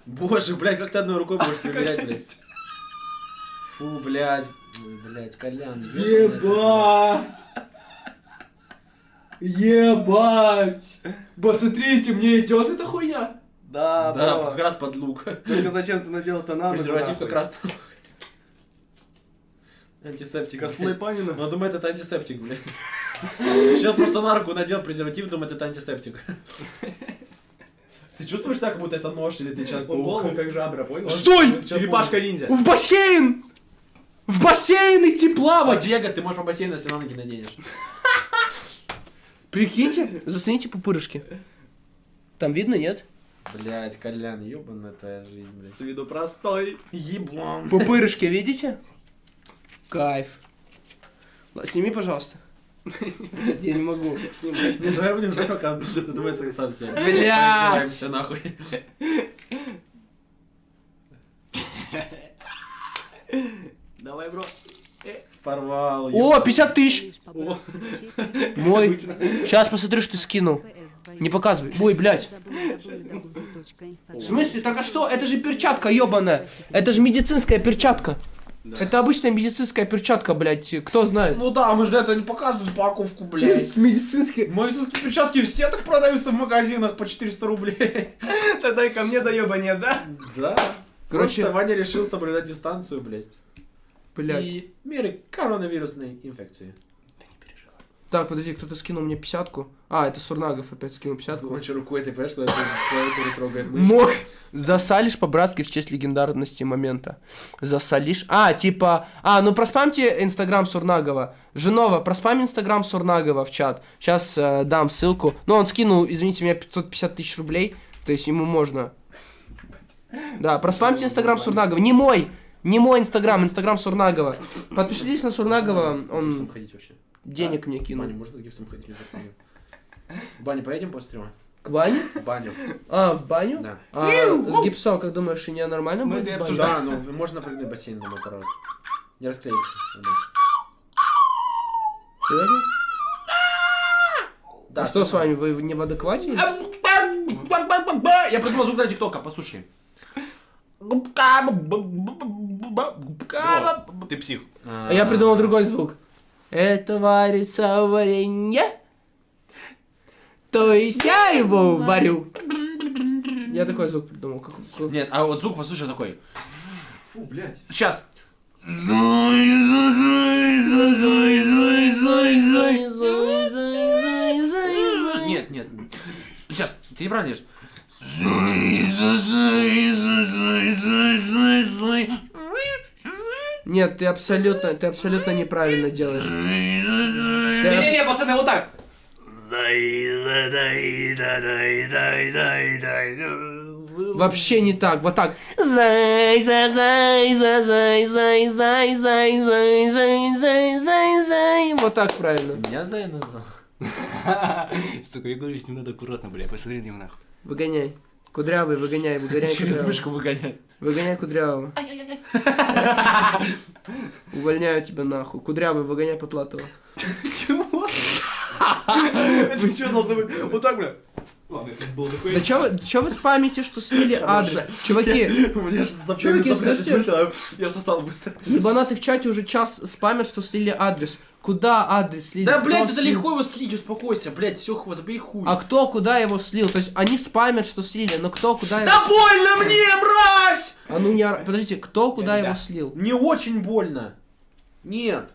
Боже, блядь, как ты одной рукой будешь [LAUGHS] проверять, блядь. Фу, блядь. Ой, Блядь, Колян. ёбаный. Ебать! Посмотрите, мне идет эта хуйня. Да, Да, как раз под лук. Только зачем ты надел это на Презерватив как раз. Антисептик. Косплей. Панина. Он думает, это антисептик, блядь. Чел просто на руку надел презерватив, думает, это антисептик. Ты чувствуешь себя, как будто это нож или ты человек голову как жабра, понял? Стой! Черепашка ниндзя. В бассейн! В бассейн идти А плавать! Диего, ты можешь по бассейну, если на ноги наденешь. Прикиньте, зацените пупырышки. Там видно, нет? Блядь, Колян, ебаная твоя жизнь, блядь. С виду простой. Еблан. Пупырышки видите? Кайф. Сними, пожалуйста. [LAUGHS] Я не могу. Не, давай будем ждать, пока додумается сам себе. Блядь! Все нахуй. Давай, бро. Порвал. О, 50 тысяч! Мой. Сейчас посмотрю, что ты скинул. Не показывай. Ой, блядь. В смысле? Так а что? Это же перчатка, ебаная. Это же медицинская перчатка. Это обычная медицинская перчатка, блядь. Кто знает? Ну да, мы же этого не показывают упаковку, блядь. [LAUGHS] Медицинские. Медицинские перчатки все так продаются в магазинах по 400 рублей. [LAUGHS] Тогда и ко мне до еба нет, да? Да. Короче- Просто Ваня решил соблюдать дистанцию, блядь. Блядь. И меры коронавирусной инфекции. Так, подожди, кто-то скинул мне пятьдесятку. А, это Сурнагов опять скинул пятьдесятку. Короче, рукой ты понимаешь, когда ты клавиатуру трогает мышь. Мой. Засалишь по-братски в честь легендарности момента. Засалишь. А, типа... А, ну проспамьте инстаграм Сурнагова. Женова, проспам инстаграм Сурнагова в чат. Сейчас дам ссылку. Ну, он скинул, извините меня, 550 тысяч рублей. То есть ему можно. Да, проспамьте инстаграм Сурнагова. Не мой! Не мой инстаграм, инстаграм Сурнагова. Подпишитесь на Сурнагова, он денег мне кинул. Баню можно с гипсом ходить между пацанами? В баню поедем после стрима? К Ване? В баню. А, в баню? Да. А, с гипсом, как думаешь, и не нормально Мы будет? в баню? Да, ну можно прыгнуть в бассейн, думаю, пару раз. Не расклеится. Серьезно? Да, а что с вами, вы не в адеквате? Я придумал звук для ТикТока, послушай. Ты псих. А я придумал другой звук. Это варится варенье. То есть я его варю. Я такой звук придумал. Как, как- Нет, а вот звук послушай такой. Фу, блядь. Сейчас. Нет, нет. Сейчас, ты неправильно делаешь. Нет, ты абсолютно, ты абсолютно неправильно делаешь. Не-не-не, пацаны, вот так. Вообще не так, вот так. Зай, зай, зай, зай, зай, зай, зай, зай, зай, зай, зай, зай, зай. Вот так правильно. Меня Зай назвал. Сука, я говорю, с ним надо аккуратно, бля, посмотри на него нахуй. Выгоняй. Кудрявый, выгоняй, выгоняй Через мышку выгонять. Выгоняй кудрявого. Увольняю тебя нахуй. Кудрявый, выгоняй Потлатова. Это что должно быть? Вот так, бля. Ладно, это был такой... Да чё вы, чё вы спамите, что слили адрес? Чуваки, [LAUGHS] У меня же Чуваки, слушайте. Я сосал быстро. ебанаты в чате уже час спамят, что слили адрес. Куда адрес слили? Да, блядь, это легко его слить, успокойся, блядь, все, забей хуй. А кто куда его слил? То есть они спамят, что слили, но кто куда его... Да больно мне, мразь! А ну не... Подождите, кто куда его слил? Не очень больно. Нет.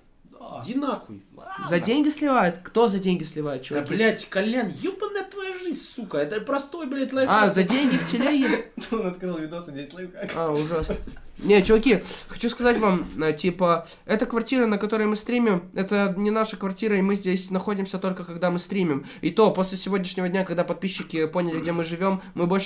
Иди нахуй. За деньги сливает? Кто за деньги сливает, Да, чуваки? блядь, Колян, ебаная твоя жизнь, сука. Это простой, блядь, лайфхак. А, за деньги в телеге? [LAUGHS] Он открыл видосы, здесь лайфхак. А, ужасно. Не, чуваки, хочу сказать вам, э, типа, эта квартира, на которой мы стримим, это не наша квартира, и мы здесь находимся только когда мы стримим. И то, после сегодняшнего дня, когда подписчики поняли, где мы живем, мы больше